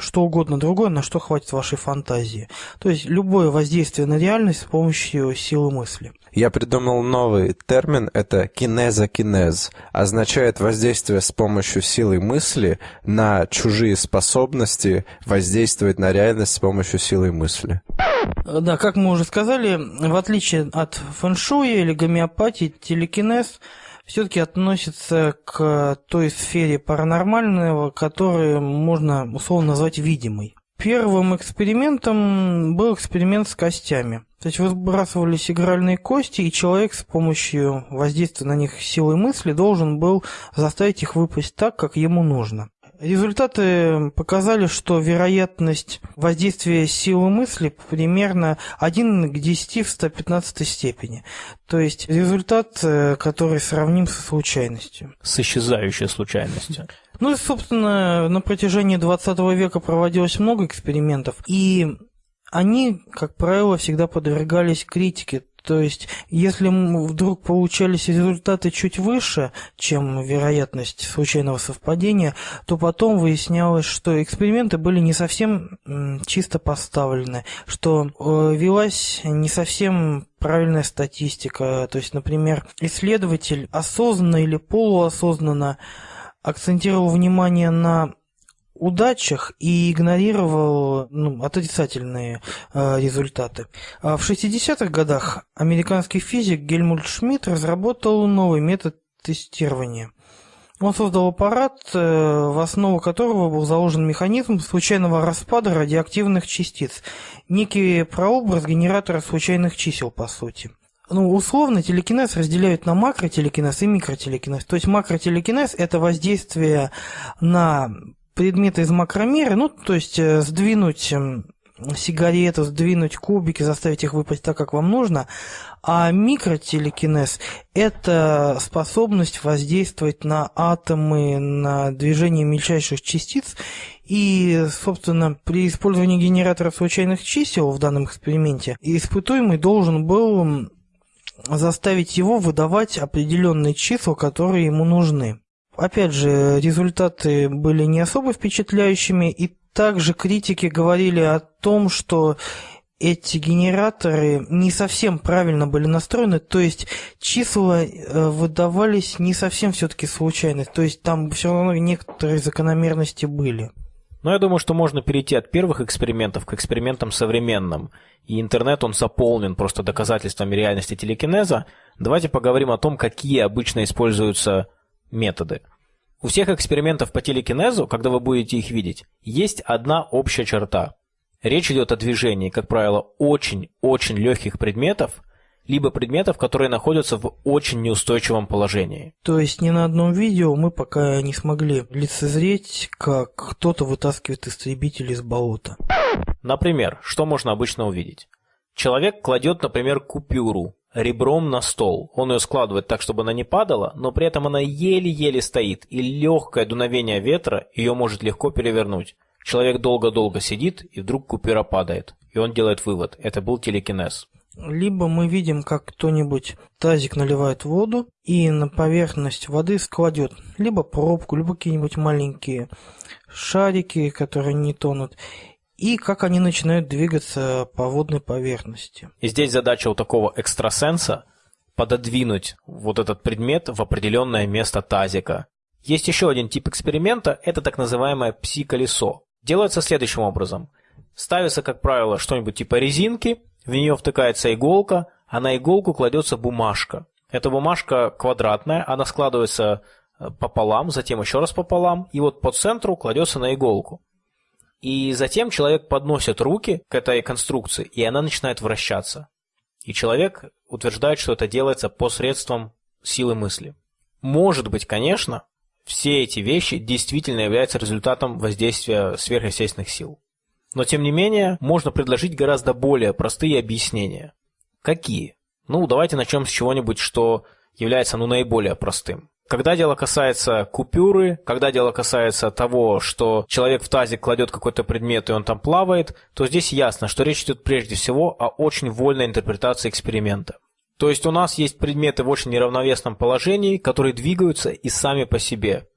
что угодно другое, на что хватит вашей фантазии. То есть любое воздействие на реальность с помощью силы мысли. Я придумал новый термин, это кинезокинез. Означает воздействие с помощью силы мысли на чужие способности воздействовать на реальность с помощью силы мысли. Да, как мы уже сказали, в отличие от фэншуя или гомеопатии, телекинез – все-таки относится к той сфере паранормального, которую можно условно назвать видимой. Первым экспериментом был эксперимент с костями. То есть выбрасывались игральные кости, и человек с помощью воздействия на них силой мысли должен был заставить их выпасть так, как ему нужно. Результаты показали, что вероятность воздействия силы мысли примерно 1 к 10 в 115 степени. То есть результат, э, который сравним со случайностью. С исчезающей случайностью. Ну и, собственно, на протяжении 20 века проводилось много экспериментов, и они, как правило, всегда подвергались критике. То есть, если вдруг получались результаты чуть выше, чем вероятность случайного совпадения, то потом выяснялось, что эксперименты были не совсем чисто поставлены, что э, велась не совсем правильная статистика. То есть, например, исследователь осознанно или полуосознанно акцентировал внимание на удачах и игнорировал ну, отрицательные э, результаты. А в 60-х годах американский физик Гельмут Шмидт разработал новый метод тестирования. Он создал аппарат, э, в основу которого был заложен механизм случайного распада радиоактивных частиц, некий прообраз генератора случайных чисел, по сути. Ну, условно, телекинез разделяют на макротелекинез и микротелекинез. То есть макротелекинез – это воздействие на предметы из макромира, ну, то есть э, сдвинуть эм, сигарету, сдвинуть кубики, заставить их выпасть так, как вам нужно. А микротелекинез – это способность воздействовать на атомы, на движение мельчайших частиц. И, собственно, при использовании генератора случайных чисел в данном эксперименте испытуемый должен был заставить его выдавать определенные числа, которые ему нужны. Опять же, результаты были не особо впечатляющими, и также критики говорили о том, что эти генераторы не совсем правильно были настроены, то есть числа э, выдавались не совсем все-таки случайно, то есть там все равно некоторые закономерности были. Но я думаю, что можно перейти от первых экспериментов к экспериментам современным. И интернет, он заполнен просто доказательствами реальности телекинеза. Давайте поговорим о том, какие обычно используются методы. У всех экспериментов по телекинезу, когда вы будете их видеть, есть одна общая черта. Речь идет о движении, как правило, очень-очень легких предметов, либо предметов, которые находятся в очень неустойчивом положении. То есть ни на одном видео мы пока не смогли лицезреть, как кто-то вытаскивает истребитель из болота. Например, что можно обычно увидеть? Человек кладет, например, купюру ребром на стол. Он ее складывает так, чтобы она не падала, но при этом она еле-еле стоит, и легкое дуновение ветра ее может легко перевернуть. Человек долго-долго сидит, и вдруг купюра падает. И он делает вывод – это был телекинез. Либо мы видим, как кто-нибудь тазик наливает воду и на поверхность воды складет либо пробку, либо какие-нибудь маленькие шарики, которые не тонут и как они начинают двигаться по водной поверхности. И здесь задача у такого экстрасенса пододвинуть вот этот предмет в определенное место тазика. Есть еще один тип эксперимента, это так называемое пси-колесо. Делается следующим образом. Ставится, как правило, что-нибудь типа резинки, в нее втыкается иголка, а на иголку кладется бумажка. Эта бумажка квадратная, она складывается э, пополам, затем еще раз пополам, и вот по центру кладется на иголку. И затем человек подносит руки к этой конструкции, и она начинает вращаться. И человек утверждает, что это делается посредством силы мысли. Может быть, конечно, все эти вещи действительно являются результатом воздействия сверхъестественных сил. Но тем не менее, можно предложить гораздо более простые объяснения. Какие? Ну, давайте начнем с чего-нибудь, что является ну, наиболее простым. Когда дело касается купюры, когда дело касается того, что человек в тазик кладет какой-то предмет и он там плавает, то здесь ясно, что речь идет прежде всего о очень вольной интерпретации эксперимента. То есть у нас есть предметы в очень неравновесном положении, которые двигаются и сами по себе.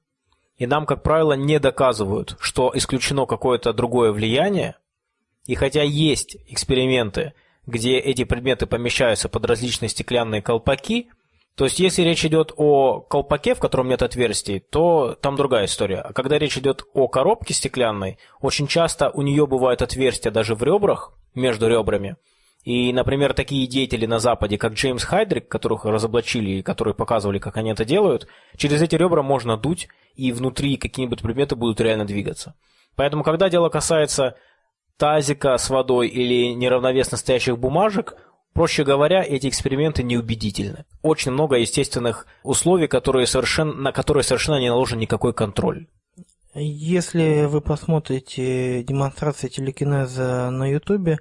и нам, как правило, не доказывают, что исключено какое-то другое влияние, и хотя есть эксперименты, где эти предметы помещаются под различные стеклянные колпаки, то есть если речь идет о колпаке, в котором нет отверстий, то там другая история. А когда речь идет о коробке стеклянной, очень часто у нее бывают отверстия даже в ребрах, между ребрами. И, например, такие деятели на Западе, как Джеймс Хайдрик, которых разоблачили и которые показывали, как они это делают, через эти ребра можно дуть, и внутри какие-нибудь предметы будут реально двигаться. Поэтому, когда дело касается тазика с водой или неравновесно стоящих бумажек, проще говоря, эти эксперименты неубедительны. Очень много естественных условий, которые совершенно, на которые совершенно не наложен никакой контроль. Если вы посмотрите демонстрации телекинеза на ютубе,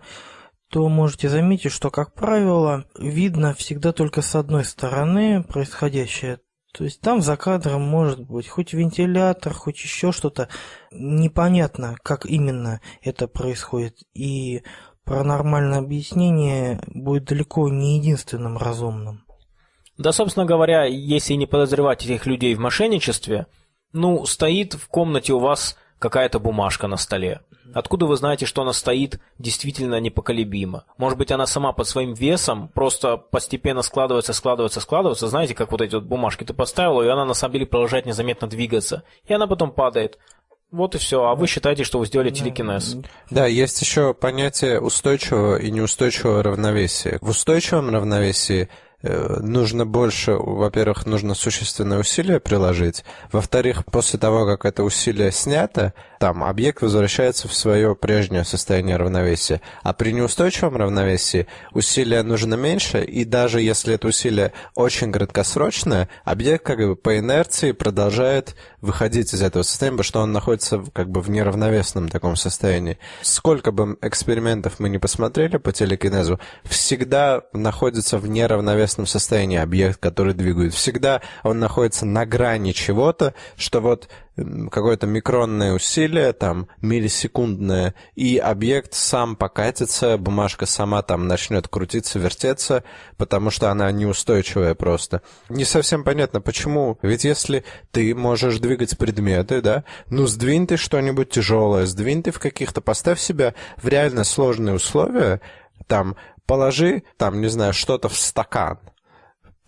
то можете заметить, что, как правило, видно всегда только с одной стороны происходящее. То есть там за кадром может быть хоть вентилятор, хоть еще что-то. Непонятно, как именно это происходит. И паранормальное объяснение будет далеко не единственным разумным. Да, собственно говоря, если не подозревать этих людей в мошенничестве, ну, стоит в комнате у вас какая-то бумажка на столе. Откуда вы знаете, что она стоит действительно непоколебимо? Может быть, она сама под своим весом просто постепенно складывается, складывается, складывается. Знаете, как вот эти вот бумажки ты поставил, и она на самом деле продолжает незаметно двигаться. И она потом падает. Вот и все. А вы считаете, что вы сделали телекинез? Да, есть еще понятие устойчивого и неустойчивого равновесия. В устойчивом равновесии Э, нужно больше, во-первых, нужно существенное усилие приложить, во-вторых, после того, как это усилие снято, там объект возвращается в свое прежнее состояние равновесия. А при неустойчивом равновесии усилия нужно меньше, и даже если это усилие очень краткосрочное, объект как бы по инерции продолжает выходить из этого состояния, потому что он находится как бы в неравновесном таком состоянии. Сколько бы экспериментов мы не посмотрели по телекинезу, всегда находится в неравновесном состоянии объект, который двигает. Всегда он находится на грани чего-то, что вот какое-то микронное усилие, там, миллисекундное, и объект сам покатится, бумажка сама там начнет крутиться, вертеться, потому что она неустойчивая просто. Не совсем понятно, почему. Ведь если ты можешь двигать предметы, да, ну, сдвинь ты что-нибудь тяжелое, сдвинь ты в каких-то, поставь себя в реально сложные условия, там, положи, там, не знаю, что-то в стакан,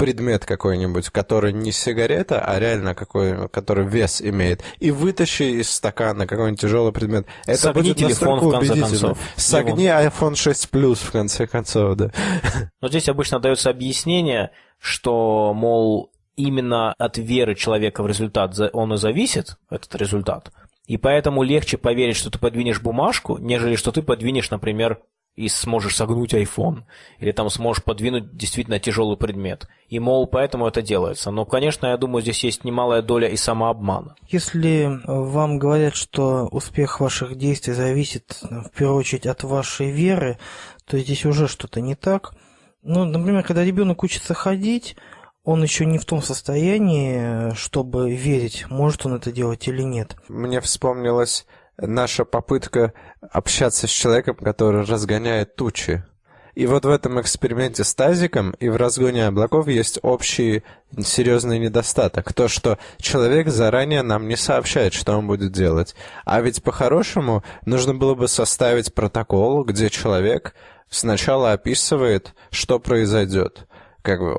предмет какой-нибудь, который не сигарета, а реально какой, который вес имеет, и вытащи из стакана какой-нибудь тяжелый предмет. Это Согни будет телефон, в конце концов. Согни iPhone 6 Plus, в конце концов, да. *laughs* Но здесь обычно дается объяснение, что, мол, именно от веры человека в результат он и зависит, этот результат. И поэтому легче поверить, что ты подвинешь бумажку, нежели что ты подвинешь, например, и сможешь согнуть iPhone, или там сможешь подвинуть действительно тяжелый предмет. И, мол, поэтому это делается. Но, конечно, я думаю, здесь есть немалая доля и самообмана. Если вам говорят, что успех ваших действий зависит, в первую очередь, от вашей веры, то здесь уже что-то не так. Ну, например, когда ребенок учится ходить, он еще не в том состоянии, чтобы верить, может он это делать или нет. Мне вспомнилось наша попытка общаться с человеком, который разгоняет тучи. И вот в этом эксперименте с тазиком и в разгоне облаков есть общий серьезный недостаток. То, что человек заранее нам не сообщает, что он будет делать. А ведь по-хорошему нужно было бы составить протокол, где человек сначала описывает, что произойдет. Как бы,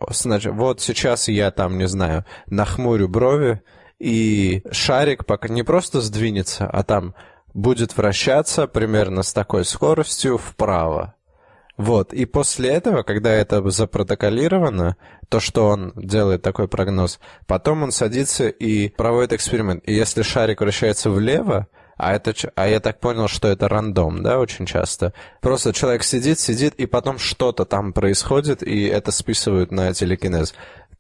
вот сейчас я там, не знаю, нахмурю брови, и шарик пока не просто сдвинется, а там будет вращаться примерно с такой скоростью вправо. Вот, и после этого, когда это запротоколировано, то, что он делает такой прогноз, потом он садится и проводит эксперимент. И если шарик вращается влево, а, это, а я так понял, что это рандом, да, очень часто. Просто человек сидит, сидит, и потом что-то там происходит, и это списывают на телекинез.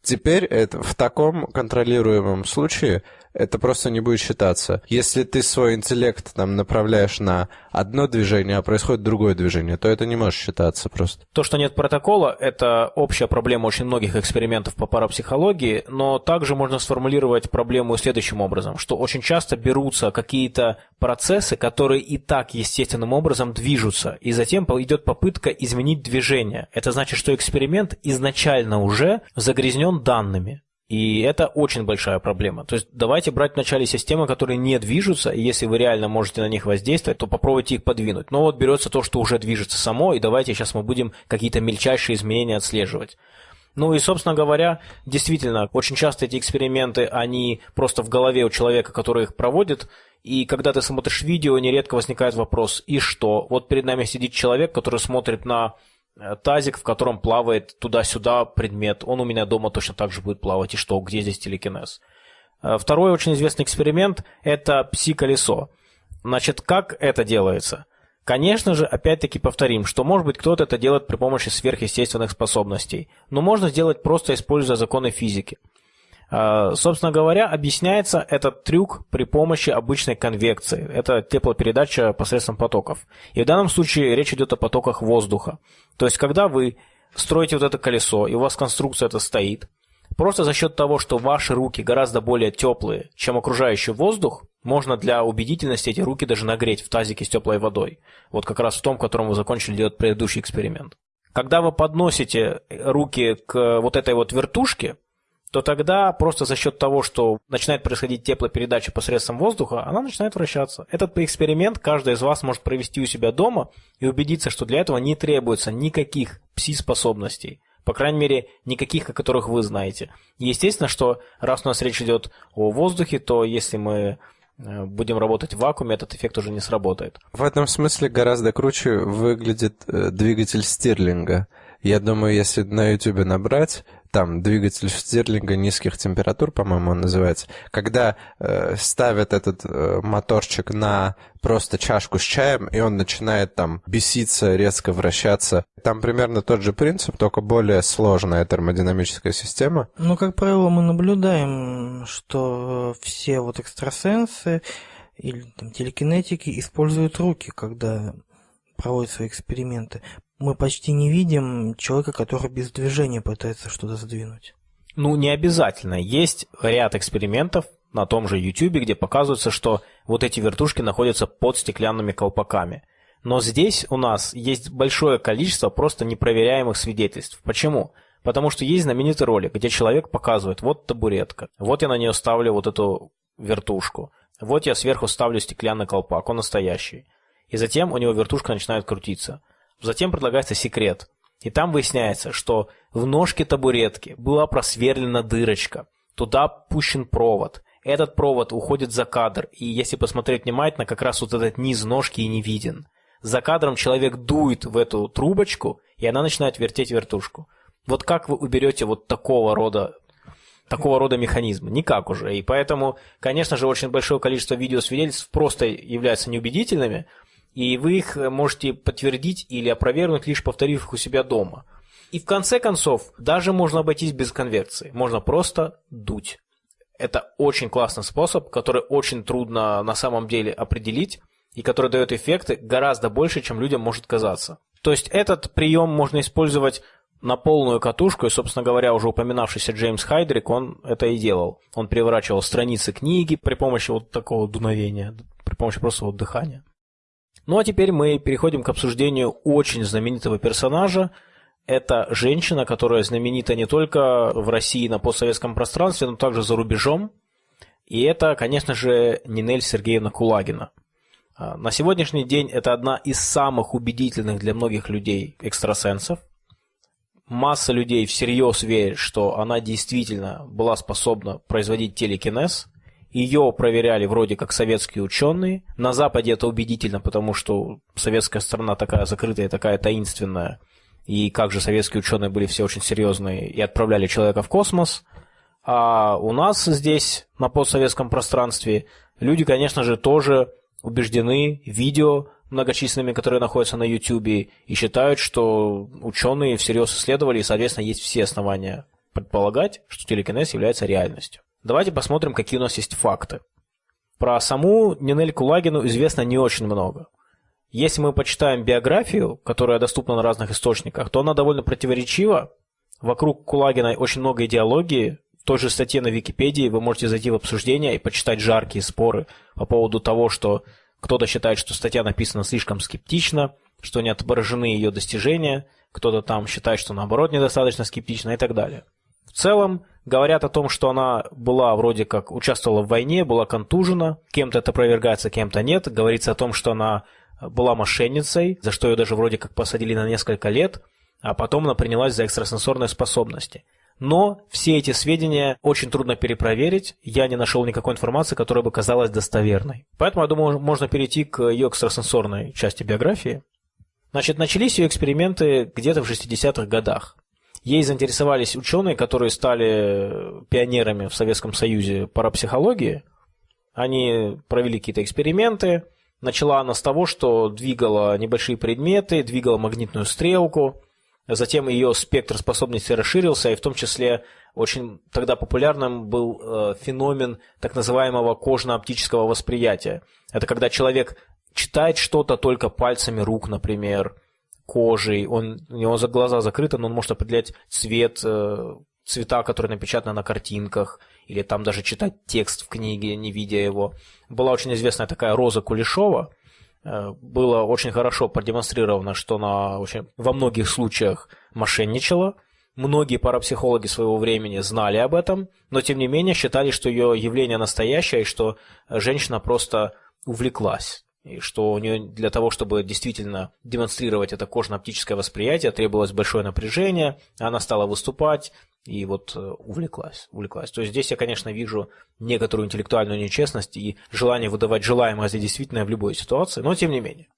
Теперь это, в таком контролируемом случае это просто не будет считаться. Если ты свой интеллект там направляешь на одно движение, а происходит другое движение, то это не может считаться просто. То, что нет протокола, это общая проблема очень многих экспериментов по парапсихологии, но также можно сформулировать проблему следующим образом, что очень часто берутся какие-то процессы, которые и так естественным образом движутся, и затем идет попытка изменить движение. Это значит, что эксперимент изначально уже загрязнен данными. И это очень большая проблема. То есть давайте брать вначале системы, которые не движутся, и если вы реально можете на них воздействовать, то попробуйте их подвинуть. Но вот берется то, что уже движется само, и давайте сейчас мы будем какие-то мельчайшие изменения отслеживать. Ну и, собственно говоря, действительно, очень часто эти эксперименты, они просто в голове у человека, который их проводит, и когда ты смотришь видео, нередко возникает вопрос, и что? Вот перед нами сидит человек, который смотрит на тазик, в котором плавает туда-сюда предмет. Он у меня дома точно так же будет плавать. И что, где здесь телекинез? Э, второй очень известный эксперимент – это пси-колесо. Значит, как это делается? Конечно же, опять-таки повторим, что может быть кто-то это делает при помощи сверхъестественных способностей, но можно сделать просто используя законы физики – собственно говоря, объясняется этот трюк при помощи обычной конвекции. Это теплопередача посредством потоков. И в данном случае речь идет о потоках воздуха. То есть, когда вы строите вот это колесо, и у вас конструкция это стоит, просто за счет того, что ваши руки гораздо более теплые, чем окружающий воздух, можно для убедительности эти руки даже нагреть в тазике с теплой водой. Вот как раз в том, котором вы закончили делать предыдущий эксперимент. Когда вы подносите руки к вот этой вот вертушке, то тогда просто за счет того, что начинает происходить теплопередача посредством воздуха, она начинает вращаться. Этот эксперимент каждый из вас может провести у себя дома и убедиться, что для этого не требуется никаких пси-способностей. По крайней мере, никаких, о которых вы знаете. Естественно, что раз у нас речь идет о воздухе, то если мы э, будем работать в вакууме, этот эффект уже не сработает. В этом смысле гораздо круче выглядит э, двигатель Стирлинга. Я думаю, если на YouTube набрать там двигатель Стирлинга низких температур, по-моему, он называется, когда э, ставят этот э, моторчик на просто чашку с чаем, и он начинает там беситься, резко вращаться. Там примерно тот же принцип, только более сложная термодинамическая система. Ну, как правило, мы наблюдаем, что все вот экстрасенсы или там, телекинетики используют руки, когда проводят свои эксперименты мы почти не видим человека, который без движения пытается что-то сдвинуть. Ну, не обязательно. Есть ряд экспериментов на том же YouTube, где показывается, что вот эти вертушки находятся под стеклянными колпаками. Но здесь у нас есть большое количество просто непроверяемых свидетельств. Почему? Потому что есть знаменитый ролик, где человек показывает, вот табуретка, вот я на нее ставлю вот эту вертушку, вот я сверху ставлю стеклянный колпак, он настоящий. И затем у него вертушка начинает крутиться. Затем предлагается секрет. И там выясняется, что в ножке табуретки была просверлена дырочка. Туда пущен провод. Этот провод уходит за кадр, и если посмотреть внимательно, как раз вот этот низ ножки и не виден. За кадром человек дует в эту трубочку, и она начинает вертеть вертушку. Вот как вы уберете вот такого рода такого рода механизм? Никак уже. И поэтому, конечно же, очень большое количество видеосвидетельств просто являются неубедительными, и вы их э, можете подтвердить или опровергнуть, лишь повторив их у себя дома. И в конце концов, даже можно обойтись без конверсии. Можно просто дуть. Это очень классный способ, который очень трудно на самом деле определить, и который дает эффекты гораздо больше, чем людям может казаться. То есть этот прием можно использовать на полную катушку, и, собственно говоря, уже упоминавшийся Джеймс Хайдрик, он это и делал. Он переворачивал страницы книги при помощи вот такого дуновения, при помощи просто вот дыхания. Ну а теперь мы переходим к обсуждению очень знаменитого персонажа. Это женщина, которая знаменита не только в России на постсоветском пространстве, но также за рубежом. И это, конечно же, Нинель Сергеевна Кулагина. А, на сегодняшний день это одна из самых убедительных для многих людей экстрасенсов. Масса людей всерьез верит, что она действительно была способна производить телекинез – ее проверяли вроде как советские ученые. На Западе это убедительно, потому что советская страна такая закрытая, такая таинственная. И как же советские ученые были все очень серьезные и отправляли человека в космос. А у нас здесь, на постсоветском пространстве, люди, конечно же, тоже убеждены видео многочисленными, которые находятся на YouTube, и считают, что ученые всерьез исследовали, и, соответственно, есть все основания предполагать, что телекинез является реальностью. Давайте посмотрим, какие у нас есть факты. Про саму Нинель Кулагину известно не очень много. Если мы почитаем биографию, которая доступна на разных источниках, то она довольно противоречива. Вокруг Кулагиной очень много идеологии. В той же статье на Википедии вы можете зайти в обсуждение и почитать жаркие споры по поводу того, что кто-то считает, что статья написана слишком скептично, что не отображены ее достижения, кто-то там считает, что наоборот недостаточно скептично и так далее. Целом говорят о том, что она была вроде как участвовала в войне, была контужена, кем-то это опровергается, кем-то нет. Говорится о том, что она была мошенницей, за что ее даже вроде как посадили на несколько лет, а потом она принялась за экстрасенсорные способности. Но все эти сведения очень трудно перепроверить, я не нашел никакой информации, которая бы казалась достоверной. Поэтому, я думаю, можно перейти к ее экстрасенсорной части биографии. Значит, начались ее эксперименты где-то в 60-х годах. Ей заинтересовались ученые, которые стали пионерами в Советском Союзе парапсихологии. Они провели какие-то эксперименты. Начала она с того, что двигала небольшие предметы, двигала магнитную стрелку. Затем ее спектр способностей расширился, и в том числе очень тогда популярным был э, феномен так называемого кожно-оптического восприятия. Это когда человек читает что-то только пальцами рук, например, кожей, он, у него за глаза закрыты, но он может определять цвет, э, цвета, которые напечатаны на картинках, или там даже читать текст в книге, не видя его. Была очень известная такая Роза Кулешова, э, было очень хорошо продемонстрировано, что она очень, во многих случаях мошенничала. Многие парапсихологи своего времени знали об этом, но тем не менее считали, что ее явление настоящее и что женщина просто увлеклась и что у нее для того, чтобы действительно демонстрировать это кожно-оптическое восприятие, требовалось большое напряжение, она стала выступать и вот э, увлеклась, увлеклась. То есть здесь я, конечно, вижу некоторую интеллектуальную нечестность и желание выдавать желаемое за действительное в любой ситуации, но тем не менее.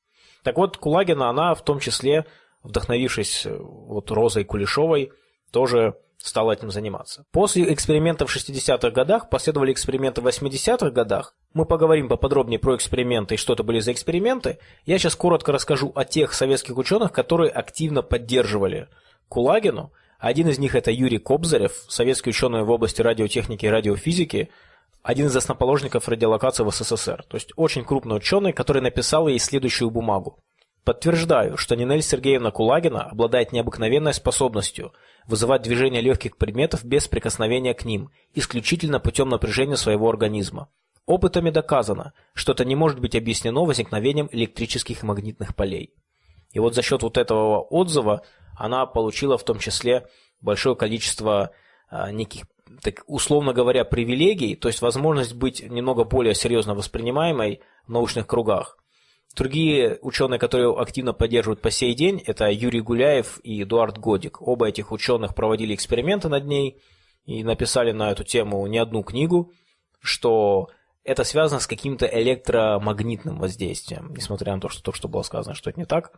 Так вот, Кулагина, она в том числе, вдохновившись э, вот Розой Кулешовой, тоже стала этим заниматься. После экспериментов в 60-х годах последовали эксперименты в 80-х годах. Мы поговорим поподробнее про эксперименты и что это были за эксперименты. Я сейчас коротко расскажу о тех советских ученых, которые активно поддерживали Кулагину. Один из них это Юрий Кобзарев, советский ученый в области радиотехники и радиофизики, один из основоположников радиолокации в СССР. То есть очень крупный ученый, который написал ей следующую бумагу. Подтверждаю, что Нинель Сергеевна Кулагина обладает необыкновенной способностью вызывать движение легких предметов без прикосновения к ним, исключительно путем напряжения своего организма. Опытами доказано, что это не может быть объяснено возникновением электрических и магнитных полей. И вот за счет вот этого отзыва она получила в том числе большое количество а, неких, так, условно говоря, привилегий, то есть возможность быть немного более серьезно воспринимаемой в научных кругах. Другие ученые, которые активно поддерживают по сей день, это Юрий Гуляев и Эдуард Годик. Оба этих ученых проводили эксперименты над ней и написали на эту тему не одну книгу, что это связано с каким-то электромагнитным воздействием, несмотря на то, что только что было сказано, что это не так.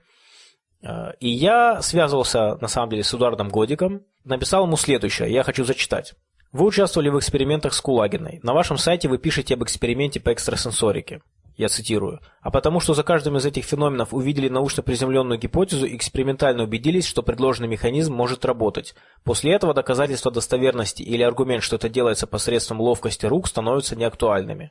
А, и я связывался, на самом деле, с Эдуардом Годиком, написал ему следующее, я хочу зачитать. Вы участвовали в экспериментах с Кулагиной. На вашем сайте вы пишете об эксперименте по экстрасенсорике я цитирую, а потому что за каждым из этих феноменов увидели научно приземленную гипотезу и экспериментально убедились, что предложенный механизм может работать. После этого доказательства достоверности или аргумент, что это делается посредством ловкости рук, становятся неактуальными.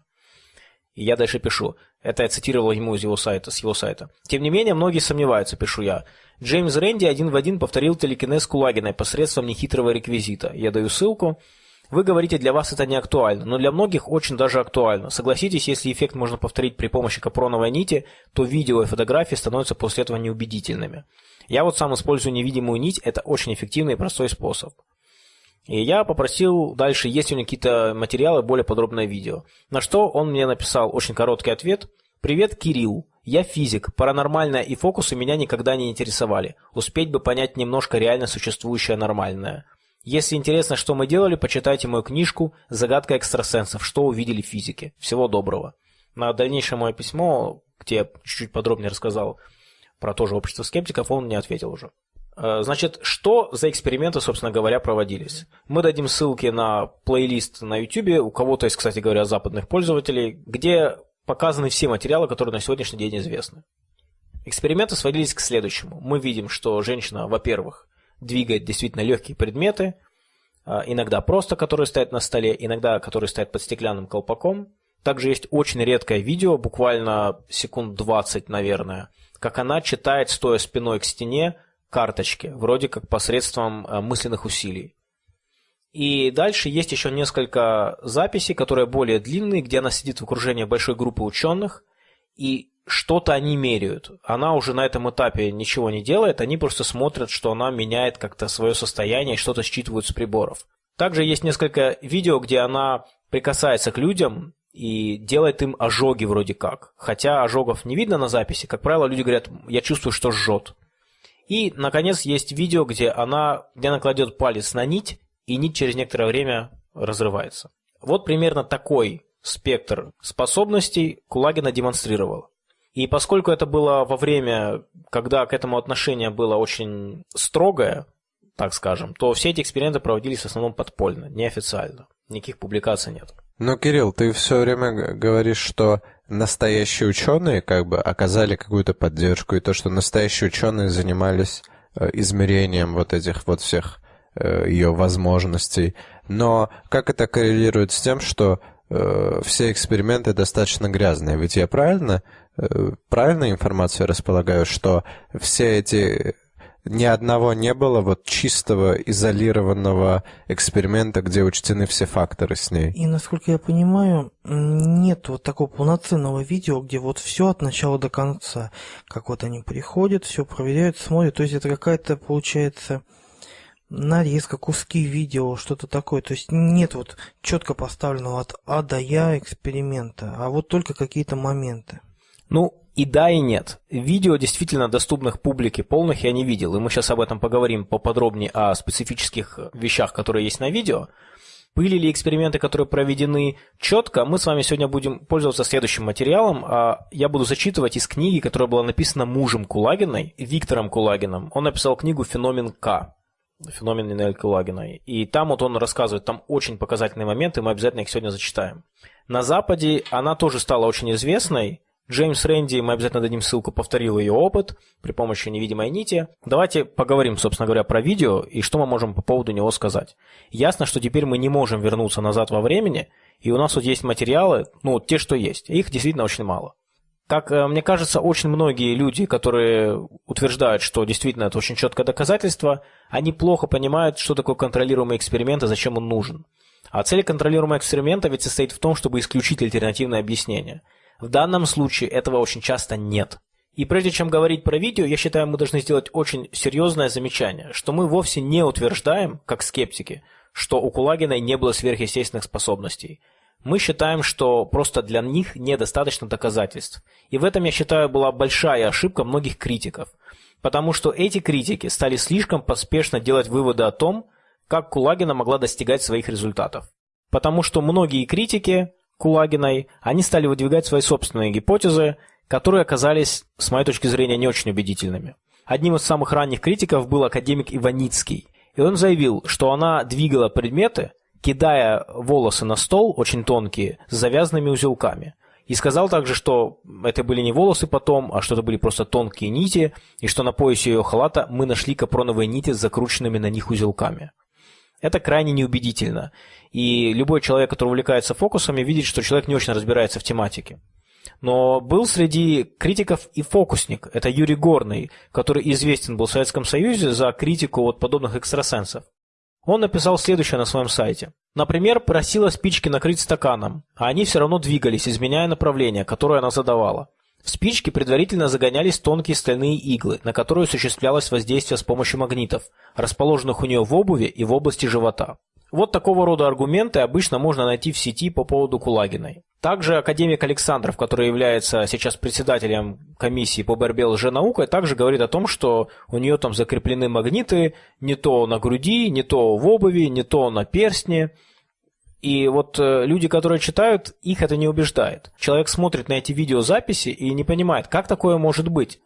И я дальше пишу. Это я цитировал ему из его сайта, с его сайта. Тем не менее, многие сомневаются, пишу я. Джеймс Рэнди один в один повторил телекинез Кулагиной посредством нехитрого реквизита. Я даю ссылку. Вы говорите, для вас это не актуально, но для многих очень даже актуально. Согласитесь, если эффект можно повторить при помощи капроновой нити, то видео и фотографии становятся после этого неубедительными. Я вот сам использую невидимую нить, это очень эффективный и простой способ. И я попросил дальше, есть у него какие-то материалы, более подробное видео. На что он мне написал очень короткий ответ. «Привет, Кирилл. Я физик. Паранормальное и фокусы меня никогда не интересовали. Успеть бы понять немножко реально существующее нормальное. Если интересно, что мы делали, почитайте мою книжку «Загадка экстрасенсов. Что увидели физики». Всего доброго. На дальнейшее мое письмо, где я чуть-чуть подробнее рассказал про то же общество скептиков, он мне ответил уже. Э, значит, что за эксперименты, собственно говоря, проводились? Мы дадим ссылки на плейлист на YouTube, у кого-то есть, кстати говоря, западных пользователей, где показаны все материалы, которые на сегодняшний день известны. Эксперименты сводились к следующему. Мы видим, что женщина, во-первых, двигает действительно легкие предметы, а, иногда просто, которые стоят на столе, иногда которые стоят под стеклянным колпаком. Также есть очень редкое видео, буквально секунд 20, наверное, как она читает, стоя спиной к стене, карточки, вроде как посредством а, мысленных усилий. И дальше есть еще несколько записей, которые более длинные, где она сидит в окружении большой группы ученых, и что-то они меряют. Она уже на этом этапе ничего не делает, они просто смотрят, что она меняет как-то свое состояние что-то считывают с приборов. Также есть несколько видео, где она прикасается к людям и делает им ожоги вроде как. Хотя ожогов не видно на записи. Как правило, люди говорят, я чувствую, что жжет. И, наконец, есть видео, где она, где она кладет палец на нить, и нить через некоторое время разрывается. Вот примерно такой спектр способностей Кулагина демонстрировала. И поскольку это было во время, когда к этому отношение было очень строгое, так скажем, то все эти эксперименты проводились в основном подпольно, неофициально. Никаких публикаций нет. Ну, Кирилл, ты все время говоришь, что настоящие ученые как бы оказали какую-то поддержку, и то, что настоящие ученые занимались э, измерением вот этих вот всех э, ее возможностей. Но как это коррелирует с тем, что э, все эксперименты достаточно грязные? Ведь я правильно, правильной информацией располагаю, что все эти ни одного не было вот чистого изолированного эксперимента, где учтены все факторы с ней. И насколько я понимаю, нет вот такого полноценного видео, где вот все от начала до конца. Как вот они приходят, все проверяют, смотрят. То есть это какая-то, получается, нарезка, куски видео, что-то такое. То есть нет вот четко поставленного от А до Я эксперимента, а вот только какие-то моменты. Ну, и да, и нет. Видео действительно доступных публике полных я не видел, и мы сейчас об этом поговорим поподробнее о специфических вещах, которые есть на видео. Были ли эксперименты, которые проведены четко, мы с вами сегодня будем пользоваться следующим материалом. А я буду зачитывать из книги, которая была написана мужем Кулагиной, Виктором Кулагиным. Он написал книгу «Феномен К». Феномен Нинель Кулагиной. И там вот он рассказывает, там очень показательные моменты, мы обязательно их сегодня зачитаем. На Западе она тоже стала очень известной, Джеймс Рэнди, мы обязательно дадим ссылку, повторил ее опыт при помощи невидимой нити. Давайте поговорим, собственно говоря, про видео и что мы можем по поводу него сказать. Ясно, что теперь мы не можем вернуться назад во времени, и у нас вот есть материалы, ну, те, что есть. Их действительно очень мало. Как э, мне кажется, очень многие люди, которые утверждают, что действительно это очень четкое доказательство, они плохо понимают, что такое контролируемый эксперимент и зачем он нужен. А цель контролируемого эксперимента ведь состоит в том, чтобы исключить альтернативное объяснение – в данном случае этого очень часто нет. И прежде чем говорить про видео, я считаю, мы должны сделать очень серьезное замечание, что мы вовсе не утверждаем, как скептики, что у Кулагиной не было сверхъестественных способностей. Мы считаем, что просто для них недостаточно доказательств. И в этом, я считаю, была большая ошибка многих критиков. Потому что эти критики стали слишком поспешно делать выводы о том, как Кулагина могла достигать своих результатов. Потому что многие критики Кулагиной, они стали выдвигать свои собственные гипотезы, которые оказались, с моей точки зрения, не очень убедительными. Одним из самых ранних критиков был академик Иваницкий, и он заявил, что она двигала предметы, кидая волосы на стол, очень тонкие, с завязанными узелками. И сказал также, что это были не волосы потом, а что это были просто тонкие нити, и что на поясе ее халата мы нашли капроновые нити с закрученными на них узелками. Это крайне неубедительно. И любой человек, который увлекается фокусами, видит, что человек не очень разбирается в тематике. Но был среди критиков и фокусник. Это Юрий Горный, который известен был в Советском Союзе за критику вот подобных экстрасенсов. Он написал следующее на своем сайте. Например, просила спички накрыть стаканом, а они все равно двигались, изменяя направление, которое она задавала. В спички предварительно загонялись тонкие стальные иглы, на которые осуществлялось воздействие с помощью магнитов, расположенных у нее в обуви и в области живота. Вот такого рода аргументы обычно можно найти в сети по поводу Кулагиной. Также академик Александров, который является сейчас председателем комиссии по борьбе с лженаукой, также говорит о том, что у нее там закреплены магниты не то на груди, не то в обуви, не то на перстне. И вот э, люди, которые читают, их это не убеждает. Человек смотрит на эти видеозаписи и не понимает, как такое может быть.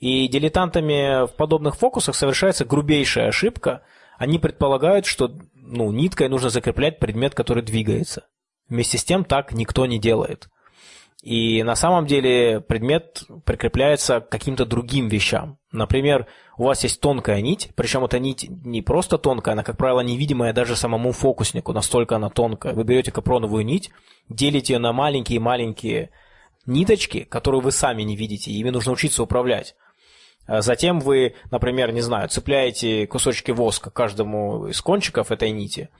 И дилетантами в подобных фокусах совершается грубейшая ошибка. Они предполагают, что ну, ниткой нужно закреплять предмет, который двигается. Вместе с тем так никто не делает. И на самом деле предмет прикрепляется к каким-то другим вещам. Например, у вас есть тонкая нить, причем эта нить не просто тонкая, она, как правило, невидимая даже самому фокуснику, настолько она тонкая. Вы берете капроновую нить, делите ее на маленькие-маленькие ниточки, которые вы сами не видите, ими нужно учиться управлять. А затем вы, например, не знаю, цепляете кусочки воска каждому из кончиков этой нити.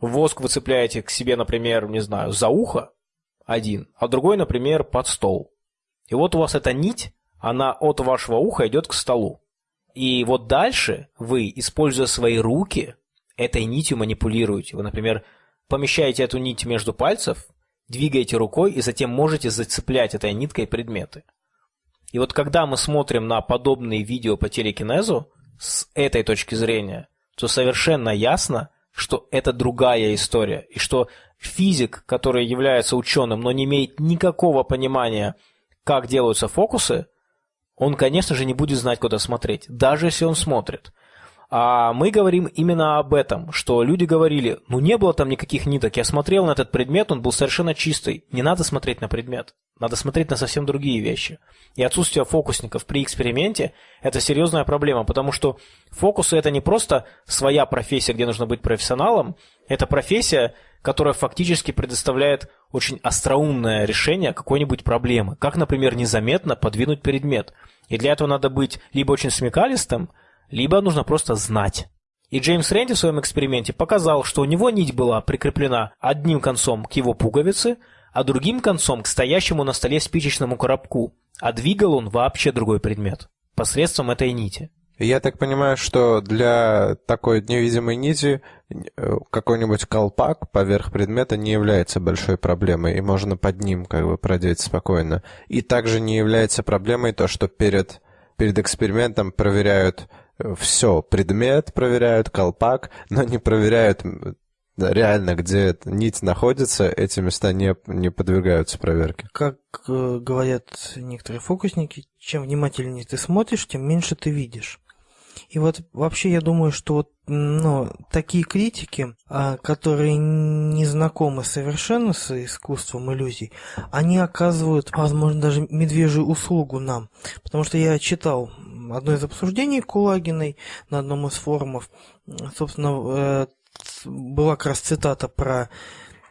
Воск вы цепляете к себе, например, не знаю, за ухо, один, а другой, например, под стол. И вот у вас эта нить, она от вашего уха идет к столу. И вот дальше вы, используя свои руки, этой нитью манипулируете. Вы, например, помещаете эту нить между пальцев, двигаете рукой и затем можете зацеплять этой ниткой предметы. И вот когда мы смотрим на подобные видео по телекинезу с этой точки зрения, то совершенно ясно, что это другая история, и что физик, который является ученым, но не имеет никакого понимания, как делаются фокусы, он, конечно же, не будет знать, куда смотреть, даже если он смотрит. А мы говорим именно об этом, что люди говорили, ну не было там никаких ниток, я смотрел на этот предмет, он был совершенно чистый. Не надо смотреть на предмет, надо смотреть на совсем другие вещи. И отсутствие фокусников при эксперименте – это серьезная проблема, потому что фокусы – это не просто своя профессия, где нужно быть профессионалом, это профессия, которая фактически предоставляет очень остроумное решение какой-нибудь проблемы. Как, например, незаметно подвинуть предмет. И для этого надо быть либо очень смекалистым, либо нужно просто знать. И Джеймс Рэнди в своем эксперименте показал, что у него нить была прикреплена одним концом к его пуговице, а другим концом к стоящему на столе спичечному коробку, а двигал он вообще другой предмет посредством этой нити. Я так понимаю, что для такой невидимой нити какой-нибудь колпак поверх предмета не является большой проблемой, и можно под ним как бы продеть спокойно. И также не является проблемой то, что перед, перед экспериментом проверяют все, предмет проверяют, колпак, но не проверяют реально, где нить находится, эти места не, не подвергаются проверке. Как э, говорят некоторые фокусники, чем внимательнее ты смотришь, тем меньше ты видишь. И вот вообще я думаю, что вот, ну, такие критики, а, которые не знакомы совершенно с искусством иллюзий, они оказывают, возможно, даже медвежью услугу нам. Потому что я читал одно из обсуждений Кулагиной на одном из форумов. Собственно, э, была как раз цитата про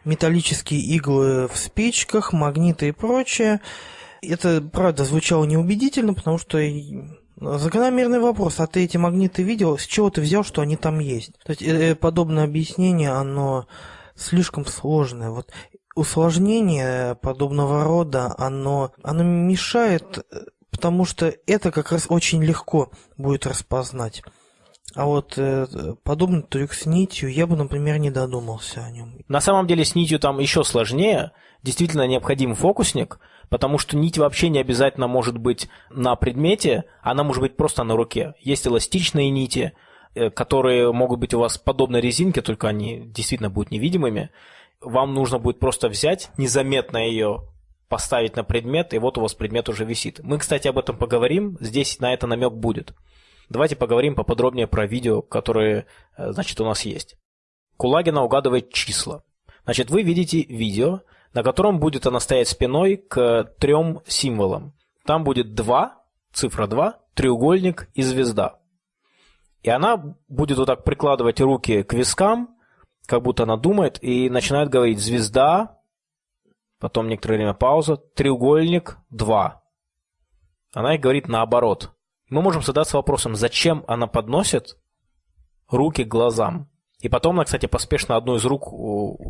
металлические иглы в спичках, магниты и прочее. Это, правда, звучало неубедительно, потому что закономерный вопрос, а ты эти магниты видел, с чего ты взял, что они там есть? То есть э, подобное объяснение, оно слишком сложное. Вот усложнение подобного рода, оно, оно мешает потому что это как раз очень легко будет распознать. А вот э, подобный трюк с нитью я бы, например, не додумался о нем. На самом деле с нитью там еще сложнее. Действительно необходим фокусник, потому что нить вообще не обязательно может быть на предмете, она может быть просто на руке. Есть эластичные нити, э, которые могут быть у вас подобно резинке, только они действительно будут невидимыми. Вам нужно будет просто взять, незаметно ее поставить на предмет, и вот у вас предмет уже висит. Мы, кстати, об этом поговорим, здесь на это намек будет. Давайте поговорим поподробнее про видео, которые, э, значит, у нас есть. Кулагина угадывает числа. Значит, вы видите видео, на котором будет она стоять спиной к трем символам. Там будет 2, цифра 2, треугольник и звезда. И она будет вот так прикладывать руки к вискам, как будто она думает, и начинает говорить «звезда», Потом некоторое время пауза. Треугольник 2. Она и говорит наоборот. Мы можем задаться вопросом, зачем она подносит руки к глазам. И потом она, кстати, поспешно одну из рук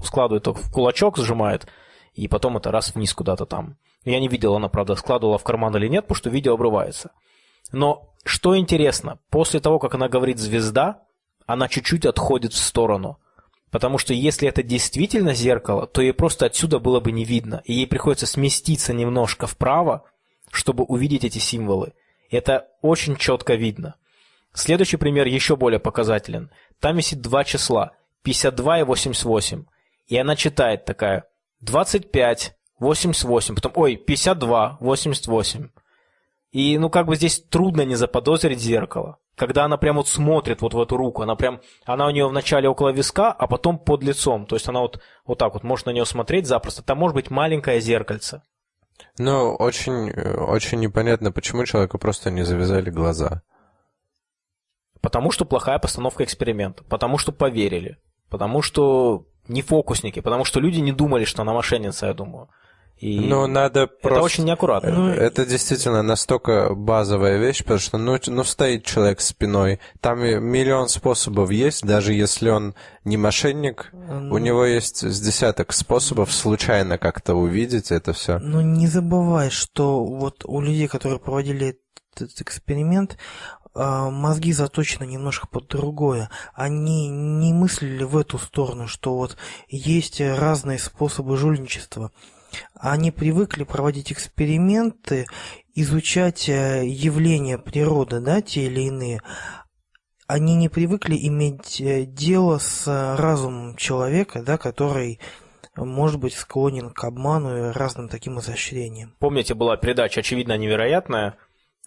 складывает в кулачок, сжимает, и потом это раз вниз куда-то там. Я не видел, она, правда, складывала в карман или нет, потому что видео обрывается. Но что интересно, после того, как она говорит «звезда», она чуть-чуть отходит в сторону. Потому что если это действительно зеркало, то ей просто отсюда было бы не видно. И ей приходится сместиться немножко вправо, чтобы увидеть эти символы. Это очень четко видно. Следующий пример еще более показателен. Там висит два числа. 52 и 88. И она читает такая 25, 88, потом, ой, 52, 88. И, ну, как бы здесь трудно не заподозрить зеркало когда она прям вот смотрит вот в эту руку, она прям, она у нее вначале около виска, а потом под лицом, то есть она вот, вот так вот может на нее смотреть запросто, там может быть маленькое зеркальце. Ну, очень, очень непонятно, почему человеку просто не завязали глаза. Потому что плохая постановка эксперимента, потому что поверили, потому что не фокусники, потому что люди не думали, что она мошенница, я думаю. И ну, надо это просто... очень неаккуратно. Ну, это действительно настолько базовая вещь, потому что ну, ну стоит человек спиной, там миллион способов есть, даже если он не мошенник, ну, у него есть с десяток способов случайно как-то увидеть это все. Ну не забывай, что вот у людей, которые проводили этот эксперимент, мозги заточены немножко под другое. Они не мыслили в эту сторону, что вот есть разные способы жульничества. Они привыкли проводить эксперименты, изучать э, явления природы, да, те или иные. Они не привыкли иметь э, дело с разумом человека, да, который может быть склонен к обману и разным таким изощрениям. Помните, была передача «Очевидно невероятная»,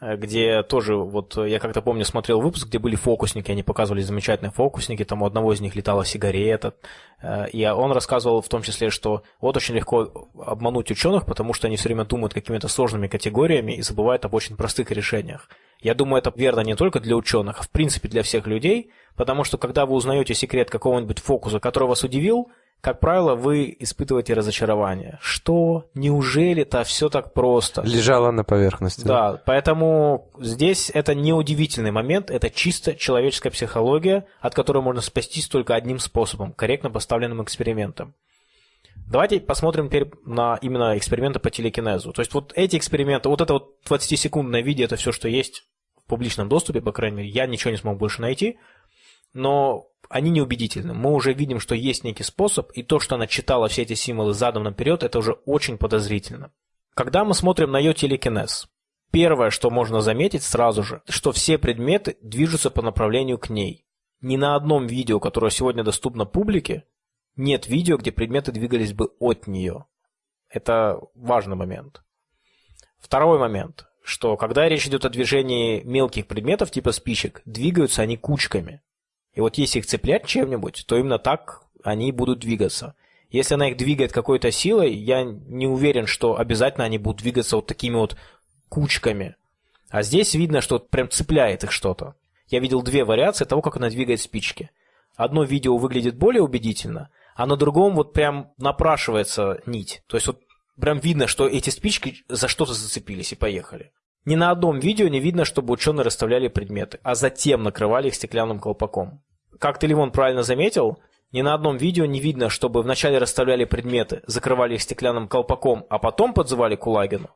где тоже, вот я как-то помню, смотрел выпуск, где были фокусники, они показывали замечательные фокусники, там у одного из них летала сигарета, э, и он рассказывал в том числе, что вот очень легко обмануть ученых, потому что они все время думают какими-то сложными категориями и забывают об очень простых решениях. Я думаю, это верно не только для ученых, а в принципе для всех людей, потому что когда вы узнаете секрет какого-нибудь фокуса, который вас удивил, как правило, вы испытываете разочарование. Что? Неужели-то все так просто? Лежало на поверхности. Да, поэтому здесь это не удивительный момент, это чисто человеческая психология, от которой можно спастись только одним способом – корректно поставленным экспериментом. Давайте посмотрим теперь на именно эксперименты по телекинезу. То есть вот эти эксперименты, вот это вот 20-секундное видео, это все, что есть в публичном доступе, по крайней мере, я ничего не смог больше найти, но они неубедительны. Мы уже видим, что есть некий способ, и то, что она читала все эти символы задом наперед, это уже очень подозрительно. Когда мы смотрим на ее телекинез, первое, что можно заметить сразу же, что все предметы движутся по направлению к ней. Ни на одном видео, которое сегодня доступно публике, нет видео, где предметы двигались бы от нее. Это важный момент. Второй момент, что когда речь идет о движении мелких предметов типа спичек, двигаются они кучками. И вот если их цеплять чем-нибудь, то именно так они будут двигаться. Если она их двигает какой-то силой, я не уверен, что обязательно они будут двигаться вот такими вот кучками. А здесь видно, что прям цепляет их что-то. Я видел две вариации того, как она двигает спички. Одно видео выглядит более убедительно, а на другом вот прям напрашивается нить. То есть вот прям видно, что эти спички за что-то зацепились и поехали. Ни на одном видео не видно, чтобы ученые расставляли предметы, а затем накрывали их стеклянным колпаком. Как ты, Лимон, правильно заметил, ни на одном видео не видно, чтобы вначале расставляли предметы, закрывали их стеклянным колпаком, а потом подзывали Кулагину.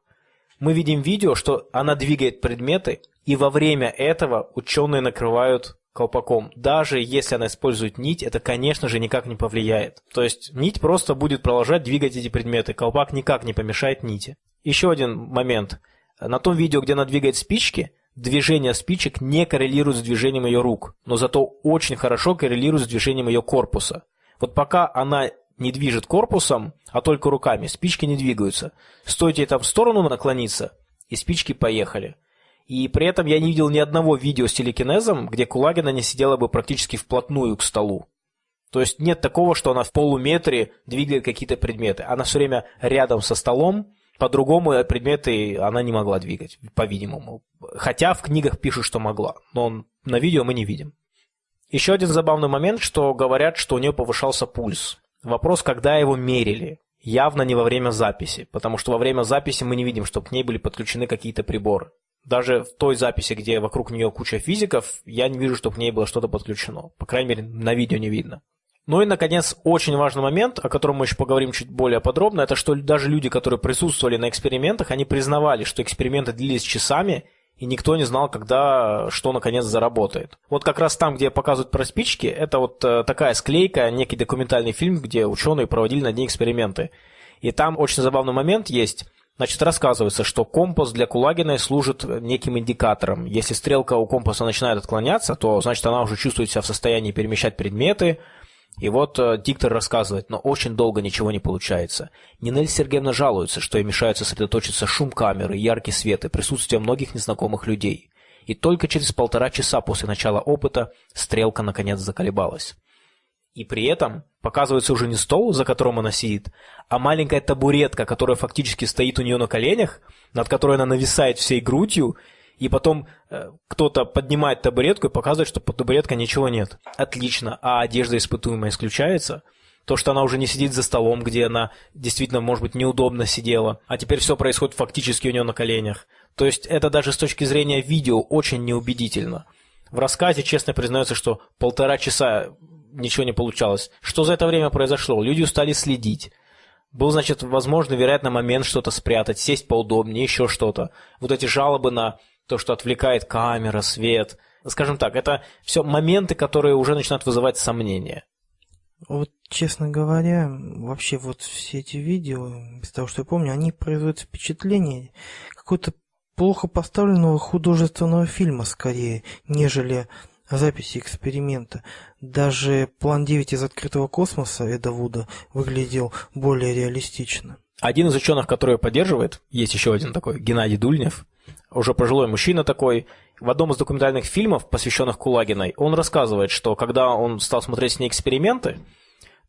Мы видим видео, что она двигает предметы, и во время этого ученые накрывают колпаком. Даже если она использует нить, это, конечно же, никак не повлияет. То есть нить просто будет продолжать двигать эти предметы. Колпак никак не помешает нити. Еще один момент. На том видео, где она двигает спички, движение спичек не коррелирует с движением ее рук, но зато очень хорошо коррелирует с движением ее корпуса. Вот пока она не движет корпусом, а только руками, спички не двигаются. Стоит ей там в сторону наклониться, и спички поехали. И при этом я не видел ни одного видео с телекинезом, где Кулагина не сидела бы практически вплотную к столу. То есть нет такого, что она в полуметре двигает какие-то предметы. Она все время рядом со столом, по-другому предметы она не могла двигать, по-видимому. Хотя в книгах пишут, что могла, но на видео мы не видим. Еще один забавный момент, что говорят, что у нее повышался пульс. Вопрос, когда его мерили. Явно не во время записи, потому что во время записи мы не видим, чтобы к ней были подключены какие-то приборы. Даже в той записи, где вокруг нее куча физиков, я не вижу, чтобы к ней было что-то подключено. По крайней мере, на видео не видно. Ну и, наконец, очень важный момент, о котором мы еще поговорим чуть более подробно, это что даже люди, которые присутствовали на экспериментах, они признавали, что эксперименты длились часами, и никто не знал, когда что наконец заработает. Вот как раз там, где показывают про спички, это вот э, такая склейка, некий документальный фильм, где ученые проводили над ней эксперименты. И там очень забавный момент есть. Значит, рассказывается, что компас для Кулагиной служит неким индикатором. Если стрелка у компаса начинает отклоняться, то значит она уже чувствует себя в состоянии перемещать предметы, и вот э, диктор рассказывает, но очень долго ничего не получается. Нинель Сергеевна жалуется, что ей мешает сосредоточиться шум камеры, яркий свет и присутствие многих незнакомых людей. И только через полтора часа после начала опыта стрелка наконец заколебалась. И при этом показывается уже не стол, за которым она сидит, а маленькая табуретка, которая фактически стоит у нее на коленях, над которой она нависает всей грудью и потом э, кто-то поднимает табуретку и показывает, что под табуреткой ничего нет. Отлично. А одежда испытуемая исключается? То, что она уже не сидит за столом, где она действительно, может быть, неудобно сидела, а теперь все происходит фактически у нее на коленях. То есть это даже с точки зрения видео очень неубедительно. В рассказе честно признается, что полтора часа ничего не получалось. Что за это время произошло? Люди устали следить. Был, значит, возможно, вероятно, момент что-то спрятать, сесть поудобнее, еще что-то. Вот эти жалобы на то, что отвлекает камера, свет. Скажем так, это все моменты, которые уже начинают вызывать сомнения. Вот, честно говоря, вообще вот все эти видео, из того, что я помню, они производят впечатление какой-то плохо поставленного художественного фильма скорее, нежели записи эксперимента. Даже план 9 из открытого космоса Эда Вуда выглядел более реалистично. Один из ученых, который поддерживает, есть еще один такой, Геннадий Дульнев, уже пожилой мужчина такой, в одном из документальных фильмов, посвященных Кулагиной, он рассказывает, что когда он стал смотреть с ней эксперименты,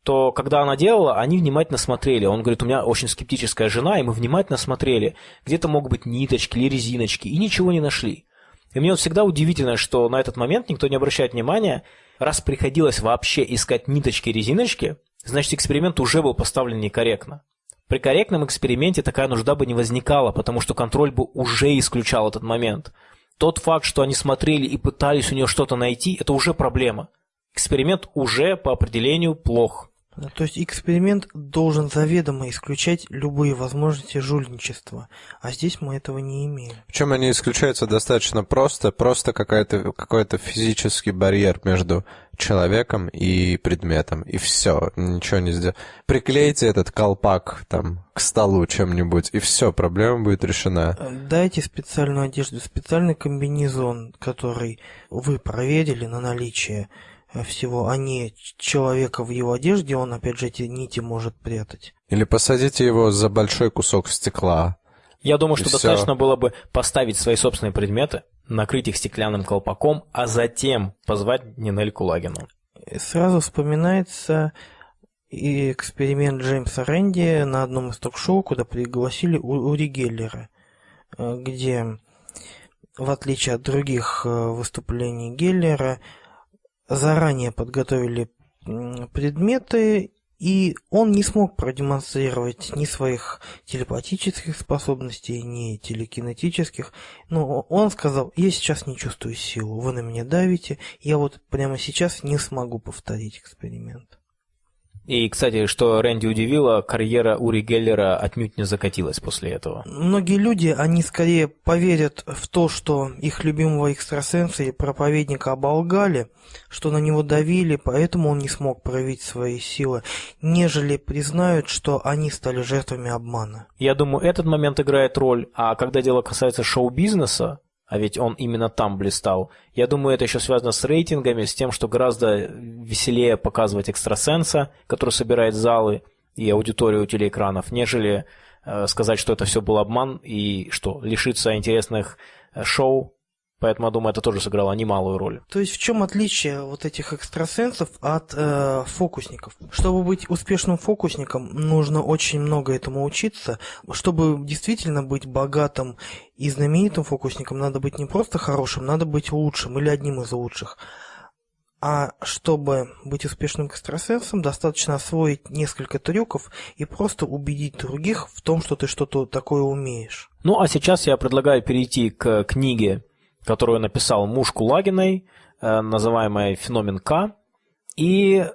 то когда она делала, они внимательно смотрели. Он говорит, у меня очень скептическая жена, и мы внимательно смотрели. Где-то могут быть ниточки или резиночки, и ничего не нашли. И мне вот всегда удивительно, что на этот момент никто не обращает внимания, раз приходилось вообще искать ниточки и резиночки, значит эксперимент уже был поставлен некорректно. При корректном эксперименте такая нужда бы не возникала, потому что контроль бы уже исключал этот момент. Тот факт, что они смотрели и пытались у нее что-то найти, это уже проблема. Эксперимент уже по определению плох. То есть эксперимент должен заведомо исключать любые возможности жульничества, а здесь мы этого не имеем. Причем они исключаются достаточно просто, просто какой-то какой-то физический барьер между человеком и предметом, и все, ничего не сделать. Приклейте этот колпак там к столу чем-нибудь, и все, проблема будет решена. Дайте специальную одежду, специальный комбинезон, который вы проверили на наличие всего, а не человека в его одежде, он опять же эти нити может прятать. Или посадите его за большой кусок стекла. Я думаю, что достаточно было бы поставить свои собственные предметы, накрыть их стеклянным колпаком, а затем позвать Нинель Кулагину. Сразу вспоминается и эксперимент Джеймса Рэнди на одном из ток-шоу, куда пригласили Ури Геллера, э, где, в отличие от других э, выступлений Геллера, заранее подготовили предметы, и он не смог продемонстрировать ни своих телепатических способностей, ни телекинетических. Но он сказал, я сейчас не чувствую силу, вы на меня давите, я вот прямо сейчас не смогу повторить эксперимент. И, кстати, что Рэнди удивило, карьера Ури Геллера отнюдь не закатилась после этого. Многие люди, они скорее поверят в то, что их любимого экстрасенса и проповедника оболгали, что на него давили, поэтому он не смог проявить свои силы, нежели признают, что они стали жертвами обмана. Я думаю, этот момент играет роль, а когда дело касается шоу-бизнеса, а ведь он именно там блистал. Я думаю, это еще связано с рейтингами, с тем, что гораздо веселее показывать экстрасенса, который собирает залы и аудиторию телеэкранов, нежели э, сказать, что это все был обман и что лишиться интересных э, шоу Поэтому, я думаю, это тоже сыграло немалую роль. То есть в чем отличие вот этих экстрасенсов от э, фокусников? Чтобы быть успешным фокусником, нужно очень много этому учиться. Чтобы действительно быть богатым и знаменитым фокусником, надо быть не просто хорошим, надо быть лучшим или одним из лучших. А чтобы быть успешным экстрасенсом, достаточно освоить несколько трюков и просто убедить других в том, что ты что-то такое умеешь. Ну а сейчас я предлагаю перейти к книге которую написал муж Кулагиной, э, называемая «Феномен К», и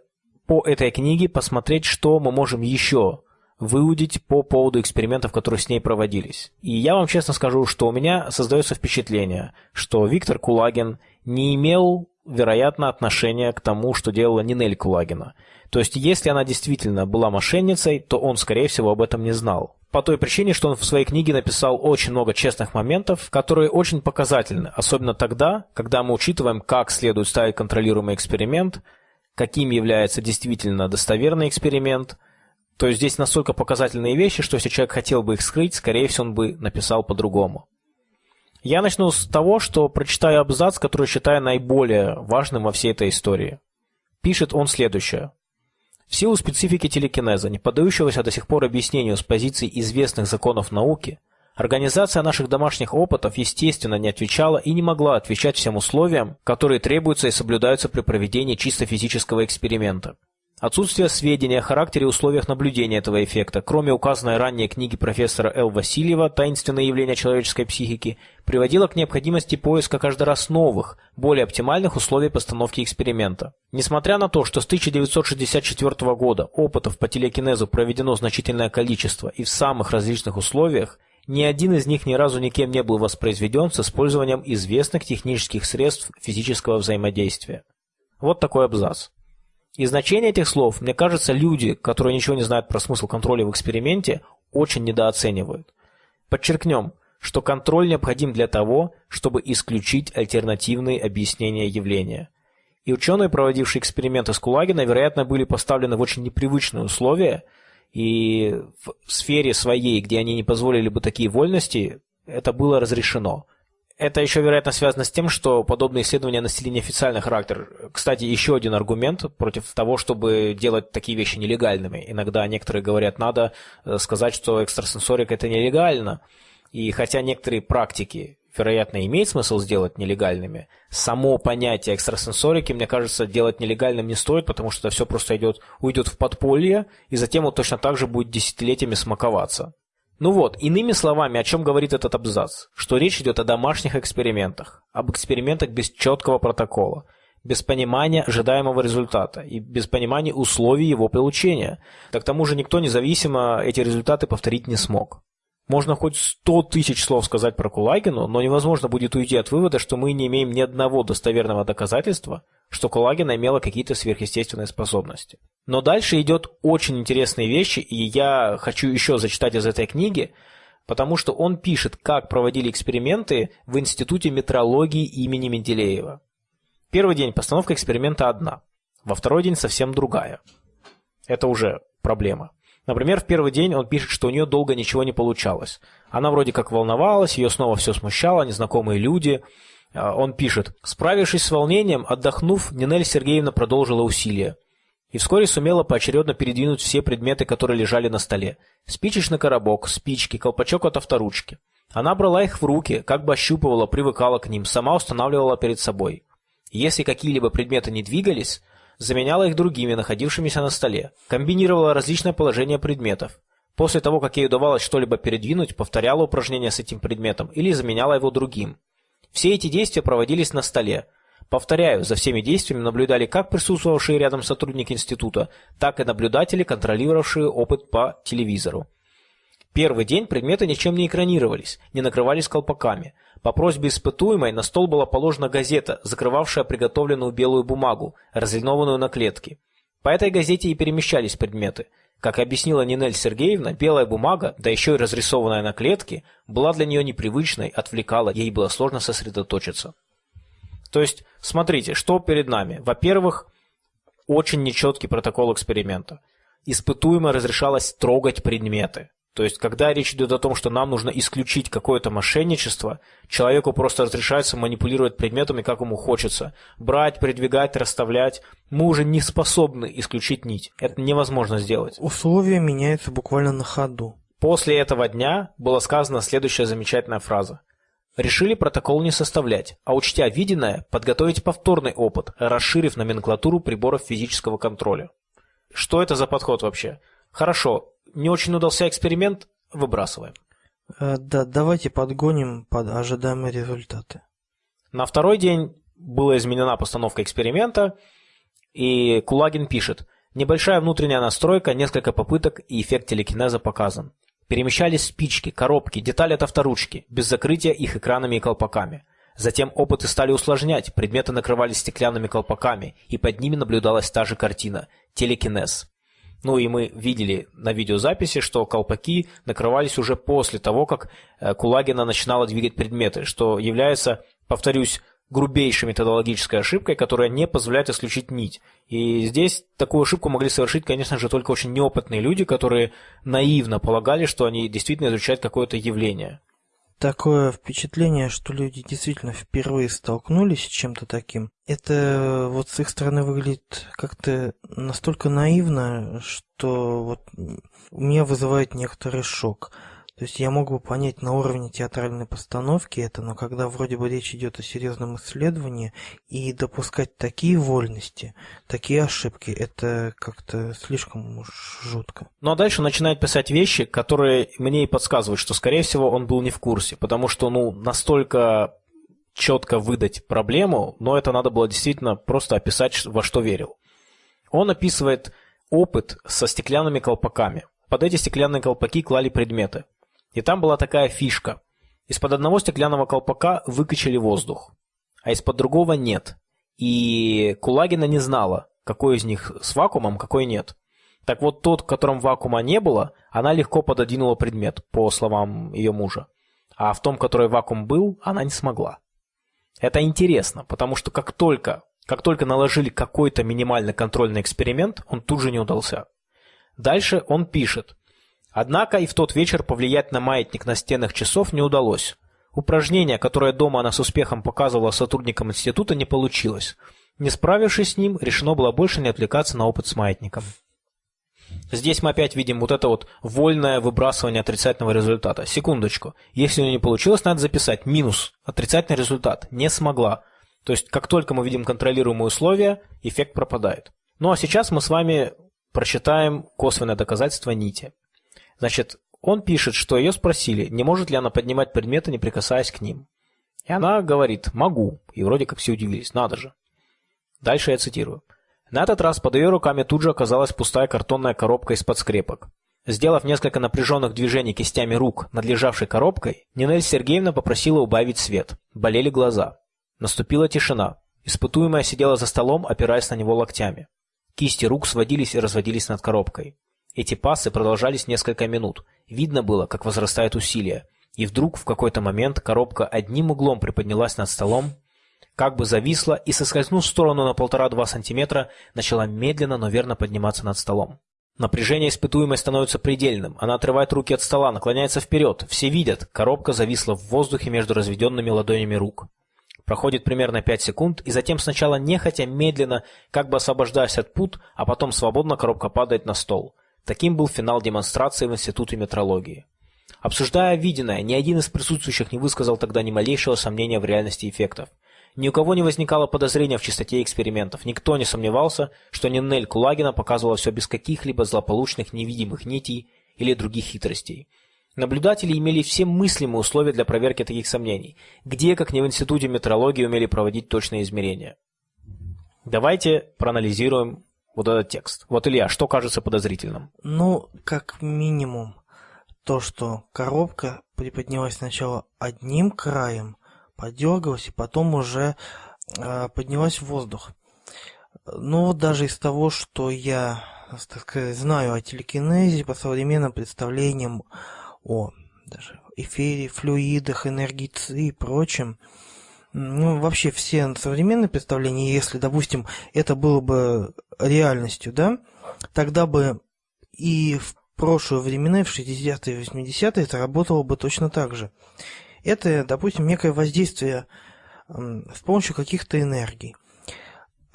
по этой книге посмотреть, что мы можем еще выудить по поводу экспериментов, которые с ней проводились. И я вам честно скажу, что у меня создается впечатление, что Виктор Кулагин не имел, вероятно, отношения к тому, что делала Нинель Кулагина. То есть, если она действительно была мошенницей, то он, скорее всего, об этом не знал по той причине, что он в своей книге написал очень много честных моментов, которые очень показательны, особенно тогда, когда мы учитываем, как следует ставить контролируемый эксперимент, каким является действительно достоверный эксперимент. То есть здесь настолько показательные вещи, что если человек хотел бы их скрыть, скорее всего, он бы написал по-другому. Я начну с того, что прочитаю абзац, который считаю наиболее важным во всей этой истории. Пишет он следующее. В силу специфики телекинеза, не поддающегося до сих пор объяснению с позиции известных законов науки, организация наших домашних опытов, естественно, не отвечала и не могла отвечать всем условиям, которые требуются и соблюдаются при проведении чисто физического эксперимента. Отсутствие сведений о характере и условиях наблюдения этого эффекта, кроме указанной ранее книги профессора Л. Васильева «Таинственные явления человеческой психики», приводило к необходимости поиска каждый раз новых, более оптимальных условий постановки эксперимента. Несмотря на то, что с 1964 года опытов по телекинезу проведено значительное количество и в самых различных условиях, Ни один из них ни разу никем не был воспроизведен с использованием известных технических средств физического взаимодействия. Вот такой абзац. И значение этих слов, мне кажется, люди, которые ничего не знают про смысл контроля в эксперименте, очень недооценивают. Подчеркнем, что контроль необходим для того, чтобы исключить альтернативные объяснения явления. И ученые, проводившие эксперименты с Кулагина, вероятно, были поставлены в очень непривычные условия, и в сфере своей, где они не позволили бы такие вольности, это было разрешено. Это еще, вероятно, связано с тем, что подобные исследования носили неофициальный характер. Кстати, еще один аргумент против того, чтобы делать такие вещи нелегальными. Иногда некоторые говорят, надо э, сказать, что экстрасенсорика это нелегально. И хотя некоторые практики, вероятно, имеет смысл сделать нелегальными, само понятие экстрасенсорики, мне кажется, делать нелегальным не стоит, потому что все просто идет, уйдет в подполье, и затем он точно так же будет десятилетиями смаковаться. Ну вот, иными словами, о чем говорит этот абзац? Что речь идет о домашних экспериментах, об экспериментах без четкого протокола, без понимания ожидаемого результата и без понимания условий его получения. Да к тому же никто независимо эти результаты повторить не смог. Можно хоть сто тысяч слов сказать про Кулагину, но невозможно будет уйти от вывода, что мы не имеем ни одного достоверного доказательства, что Кулагина имела какие-то сверхъестественные способности. Но дальше идет очень интересные вещи, и я хочу еще зачитать из этой книги, потому что он пишет, как проводили эксперименты в Институте метрологии имени Менделеева. Первый день постановка эксперимента одна, во второй день совсем другая. Это уже проблема. Например, в первый день он пишет, что у нее долго ничего не получалось. Она вроде как волновалась, ее снова все смущало, незнакомые люди. А, он пишет, справившись с волнением, отдохнув, Нинель Сергеевна продолжила усилия. И вскоре сумела поочередно передвинуть все предметы, которые лежали на столе. Спичечный коробок, спички, колпачок от авторучки. Она брала их в руки, как бы ощупывала, привыкала к ним, сама устанавливала перед собой. Если какие-либо предметы не двигались, заменяла их другими, находившимися на столе, комбинировала различные положения предметов. После того, как ей удавалось что-либо передвинуть, повторяла упражнения с этим предметом или заменяла его другим. Все эти действия проводились на столе. Повторяю, за всеми действиями наблюдали как присутствовавшие рядом сотрудники института, так и наблюдатели, контролировавшие опыт по телевизору. Первый день предметы ничем не экранировались, не накрывались колпаками. По просьбе испытуемой на стол была положена газета, закрывавшая приготовленную белую бумагу, разлинованную на клетки. По этой газете и перемещались предметы. Как объяснила Нинель Сергеевна, белая бумага, да еще и разрисованная на клетке, была для нее непривычной, отвлекала, ей было сложно сосредоточиться. То есть, смотрите, что перед нами. Во-первых, очень нечеткий протокол эксперимента. Испытуемо разрешалось трогать предметы. То есть, когда речь идет о том, что нам нужно исключить какое-то мошенничество, человеку просто разрешается манипулировать предметами, как ему хочется. Брать, передвигать, расставлять. Мы уже не способны исключить нить. Это невозможно сделать. Условия меняются буквально на ходу. После этого дня была сказана следующая замечательная фраза. Решили протокол не составлять, а учтя виденное, подготовить повторный опыт, расширив номенклатуру приборов физического контроля. Что это за подход вообще? Хорошо, не очень удался эксперимент, выбрасываем. Э, да, давайте подгоним под ожидаемые результаты. На второй день была изменена постановка эксперимента, и Кулагин пишет, небольшая внутренняя настройка, несколько попыток и эффект телекинеза показан. Перемещались спички, коробки, детали от авторучки, без закрытия их экранами и колпаками. Затем опыты стали усложнять, предметы накрывались стеклянными колпаками, и под ними наблюдалась та же картина – телекинез. Ну и мы видели на видеозаписи, что колпаки накрывались уже после того, как э, Кулагина начинала двигать предметы, что является, повторюсь, грубейшей методологической ошибкой, которая не позволяет исключить нить. И здесь такую ошибку могли совершить, конечно же, только очень неопытные люди, которые наивно полагали, что они действительно изучают какое-то явление такое впечатление, что люди действительно впервые столкнулись с чем-то таким. Это вот с их стороны выглядит как-то настолько наивно, что вот у меня вызывает некоторый шок. То есть я мог бы понять на уровне театральной постановки это, но когда вроде бы речь идет о серьезном исследовании и допускать такие вольности, такие ошибки, это как-то слишком уж жутко. Ну а дальше начинает писать вещи, которые мне и подсказывают, что скорее всего он был не в курсе, потому что ну настолько четко выдать проблему, но это надо было действительно просто описать, во что верил. Он описывает опыт со стеклянными колпаками. Под эти стеклянные колпаки клали предметы. И там была такая фишка. Из-под одного стеклянного колпака выкачали воздух, а из-под другого нет. И Кулагина не знала, какой из них с вакуумом, какой нет. Так вот, тот, в котором вакуума не было, она легко пододвинула предмет, по словам ее мужа. А в том, который вакуум был, она не смогла. Это интересно, потому что как только, как только наложили какой-то минимальный контрольный эксперимент, он тут же не удался. Дальше он пишет. Однако и в тот вечер повлиять на маятник на стенах часов не удалось. Упражнение, которое дома она с успехом показывала сотрудникам института, не получилось. Не справившись с ним, решено было больше не отвлекаться на опыт с маятником. Здесь мы опять видим вот это вот вольное выбрасывание отрицательного результата. Секундочку. Если у нее не получилось, надо записать минус. Отрицательный результат. Не смогла. То есть, как только мы видим контролируемые условия, эффект пропадает. Ну а сейчас мы с вами прочитаем косвенное доказательство нити. Значит, он пишет, что ее спросили, не может ли она поднимать предметы, не прикасаясь к ним. И она говорит «могу». И вроде как все удивились, надо же. Дальше я цитирую. На этот раз под ее руками тут же оказалась пустая картонная коробка из-под скрепок. Сделав несколько напряженных движений кистями рук над лежавшей коробкой, Нинель Сергеевна попросила убавить свет. Болели глаза. Наступила тишина. Испытуемая сидела за столом, опираясь на него локтями. Кисти рук сводились и разводились над коробкой. Эти пасы продолжались несколько минут. Видно было, как возрастает усилие. И вдруг в какой-то момент коробка одним углом приподнялась над столом, как бы зависла и, соскользнув в сторону на полтора-два сантиметра, начала медленно, но верно подниматься над столом. Напряжение испытуемой становится предельным. Она отрывает руки от стола, наклоняется вперед. Все видят, коробка зависла в воздухе между разведенными ладонями рук. Проходит примерно 5 секунд, и затем сначала нехотя, медленно, как бы освобождаясь от пут, а потом свободно коробка падает на стол. Таким был финал демонстрации в Институте метрологии. Обсуждая виденное, ни один из присутствующих не высказал тогда ни малейшего сомнения в реальности эффектов. Ни у кого не возникало подозрения в чистоте экспериментов. Никто не сомневался, что Нинель Кулагина показывала все без каких-либо злополучных невидимых нитей или других хитростей. Наблюдатели имели все мыслимые условия для проверки таких сомнений. Где, как не в Институте метрологии, умели проводить точные измерения? Давайте проанализируем вот этот текст. Вот, Илья, что кажется подозрительным? Ну, как минимум, то, что коробка приподнялась сначала одним краем, подергалась и потом уже э, поднялась в воздух. Но вот даже из того, что я, так сказать, знаю о телекинезе по современным представлениям о даже эфире, флюидах, энергии и прочем, ну, вообще все современные представления, если, допустим, это было бы реальностью, да, тогда бы и в прошлые времена, в 60-е и 80-е это работало бы точно так же. Это, допустим, некое воздействие с помощью каких-то энергий,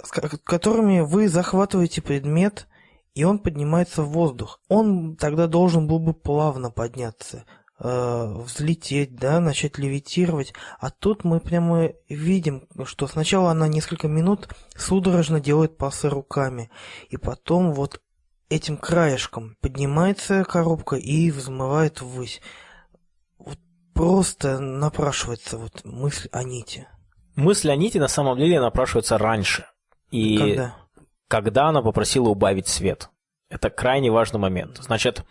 с которыми вы захватываете предмет, и он поднимается в воздух. Он тогда должен был бы плавно подняться, э, взлететь, да, начать левитировать. А тут мы прямо видим, что сначала она несколько минут судорожно делает пасы руками, и потом вот этим краешком поднимается коробка и взмывает ввысь просто напрашивается вот мысль о нити. Мысль о нити на самом деле напрашивается раньше. И когда? когда она попросила убавить свет. Это крайне важный момент. Значит,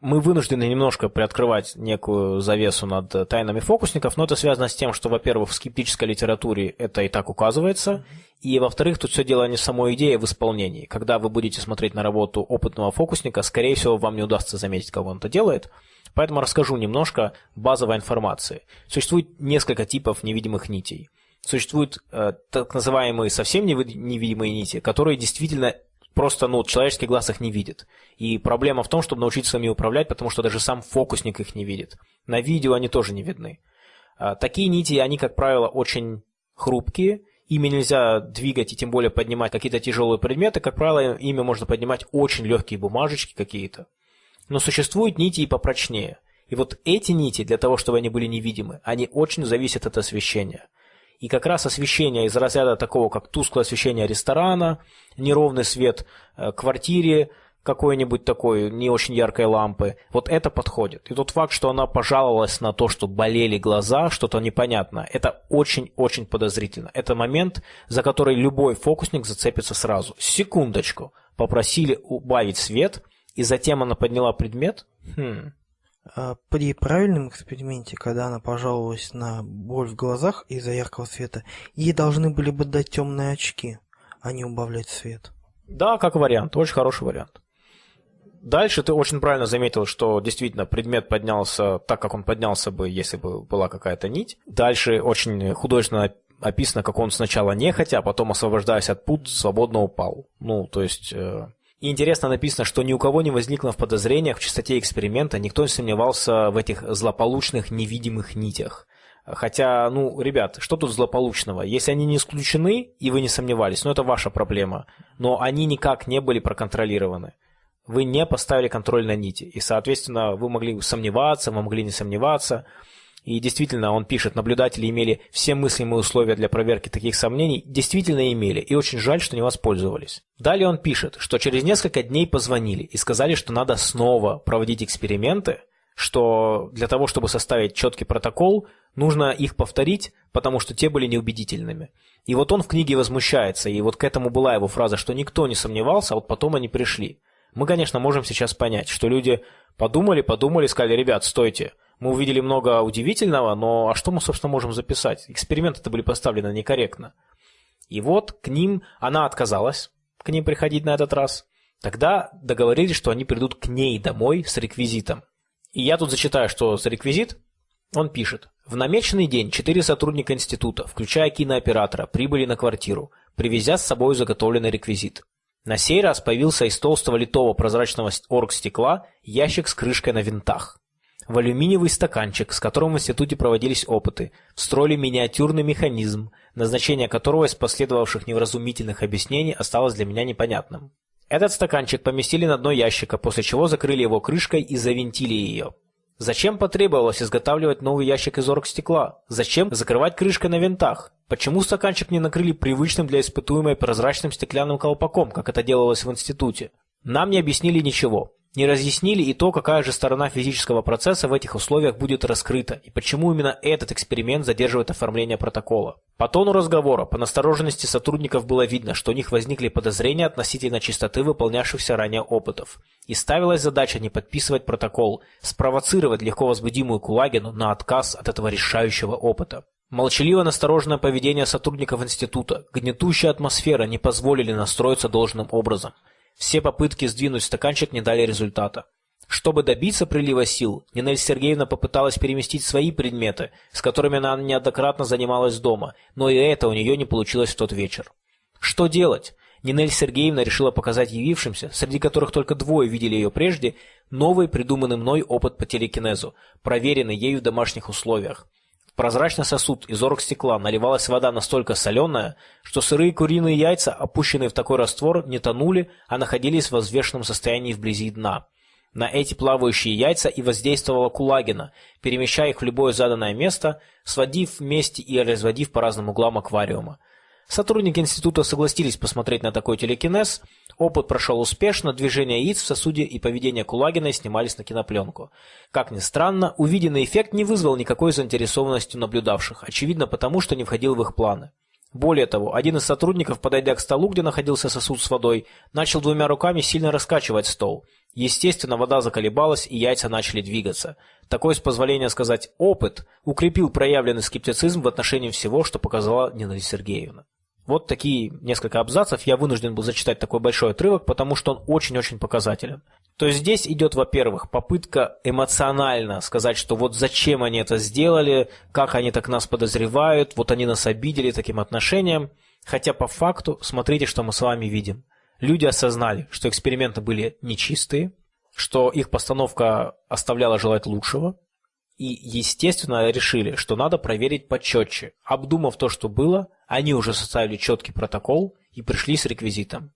мы вынуждены немножко приоткрывать некую завесу над тайнами фокусников, но это связано с тем, что, во-первых, в скептической литературе это и так указывается, и, во-вторых, тут все дело не в самой идее, а в исполнении. Когда вы будете смотреть на работу опытного фокусника, скорее всего, вам не удастся заметить, как он это делает – Поэтому расскажу немножко базовой информации. Существует несколько типов невидимых нитей. Существуют э, так называемые совсем невидимые нити, которые действительно просто ну, человеческий глаз их не видит. И проблема в том, чтобы научиться ими управлять, потому что даже сам фокусник их не видит. На видео они тоже не видны. А, такие нити, они, как правило, очень хрупкие, ими нельзя двигать и тем более поднимать какие-то тяжелые предметы. Как правило, ими можно поднимать очень легкие бумажечки какие-то. Но существуют нити и попрочнее. И вот эти нити, для того, чтобы они были невидимы, они очень зависят от освещения. И как раз освещение из разряда такого, как тусклое освещение ресторана, неровный свет э, квартире, какой-нибудь такой не очень яркой лампы, вот это подходит. И тот факт, что она пожаловалась на то, что болели глаза, что-то непонятно, это очень-очень подозрительно. Это момент, за который любой фокусник зацепится сразу. Секундочку. Попросили убавить свет – и затем она подняла предмет? Хм. А, при правильном эксперименте, когда она пожаловалась на боль в глазах из-за яркого света, ей должны были бы дать темные очки, а не убавлять свет. Да, как вариант, очень хороший вариант. Дальше ты очень правильно заметил, что действительно предмет поднялся так, как он поднялся бы, если бы была какая-то нить. Дальше очень художественно описано, как он сначала нехотя, а потом, освобождаясь от пут, свободно упал. Ну, то есть... Э, и интересно написано, что ни у кого не возникло в подозрениях в чистоте эксперимента, никто не сомневался в этих злополучных невидимых нитях. Хотя, ну, ребят, что тут злополучного? Если они не исключены, и вы не сомневались, ну это ваша проблема. Но они никак не были проконтролированы. Вы не поставили контроль на нити. И, соответственно, вы могли сомневаться, вы могли не сомневаться. И действительно, он пишет, наблюдатели имели все мыслимые условия для проверки таких сомнений, действительно имели, и очень жаль, что не воспользовались. Далее он пишет, что через несколько дней позвонили и сказали, что надо снова проводить эксперименты, что для того, чтобы составить четкий протокол, нужно их повторить, потому что те были неубедительными. И вот он в книге возмущается, и вот к этому была его фраза, что никто не сомневался, а вот потом они пришли. Мы, конечно, можем сейчас понять, что люди подумали, подумали, сказали, ребят, стойте, мы увидели много удивительного, но а что мы, собственно, можем записать? Эксперименты-то были поставлены некорректно. И вот к ним она отказалась, к ним приходить на этот раз. Тогда договорились, что они придут к ней домой с реквизитом. И я тут зачитаю, что за реквизит. Он пишет. В намеченный день четыре сотрудника института, включая кинооператора, прибыли на квартиру, привезя с собой заготовленный реквизит. На сей раз появился из толстого литого прозрачного оргстекла ящик с крышкой на винтах в алюминиевый стаканчик, с которым в институте проводились опыты, встроили миниатюрный механизм, назначение которого из последовавших невразумительных объяснений осталось для меня непонятным. Этот стаканчик поместили на дно ящика, после чего закрыли его крышкой и завинтили ее. Зачем потребовалось изготавливать новый ящик из оргстекла? Зачем закрывать крышкой на винтах? Почему стаканчик не накрыли привычным для испытуемой прозрачным стеклянным колпаком, как это делалось в институте? Нам не объяснили ничего не разъяснили и то, какая же сторона физического процесса в этих условиях будет раскрыта, и почему именно этот эксперимент задерживает оформление протокола. По тону разговора, по настороженности сотрудников было видно, что у них возникли подозрения относительно чистоты выполнявшихся ранее опытов. И ставилась задача не подписывать протокол, спровоцировать легко возбудимую Кулагину на отказ от этого решающего опыта. Молчаливо настороженное поведение сотрудников института, гнетущая атмосфера не позволили настроиться должным образом. Все попытки сдвинуть стаканчик не дали результата. Чтобы добиться прилива сил, Нинель Сергеевна попыталась переместить свои предметы, с которыми она неоднократно занималась дома, но и это у нее не получилось в тот вечер. Что делать? Нинель Сергеевна решила показать явившимся, среди которых только двое видели ее прежде, новый придуманный мной опыт по телекинезу, проверенный ею в домашних условиях прозрачный сосуд из оргстекла наливалась вода настолько соленая, что сырые куриные яйца, опущенные в такой раствор, не тонули, а находились в возвешенном состоянии вблизи дна. На эти плавающие яйца и воздействовала Кулагина, перемещая их в любое заданное место, сводив вместе и разводив по разным углам аквариума. Сотрудники института согласились посмотреть на такой телекинез. Опыт прошел успешно, движения яиц в сосуде и поведение Кулагиной снимались на кинопленку. Как ни странно, увиденный эффект не вызвал никакой заинтересованности наблюдавших, очевидно потому, что не входил в их планы. Более того, один из сотрудников, подойдя к столу, где находился сосуд с водой, начал двумя руками сильно раскачивать стол. Естественно, вода заколебалась, и яйца начали двигаться. Такой, с позволения сказать, опыт укрепил проявленный скептицизм в отношении всего, что показала Нина Сергеевна. Вот такие несколько абзацев. Я вынужден был зачитать такой большой отрывок, потому что он очень-очень показателен. То есть здесь идет, во-первых, попытка эмоционально сказать, что вот зачем они это сделали, как они так нас подозревают, вот они нас обидели таким отношением. Хотя по факту, смотрите, что мы с вами видим. Люди осознали, что эксперименты были нечистые, что их постановка оставляла желать лучшего, и, естественно, решили, что надо проверить почетче. Обдумав то, что было, они уже составили четкий протокол и пришли с реквизитом.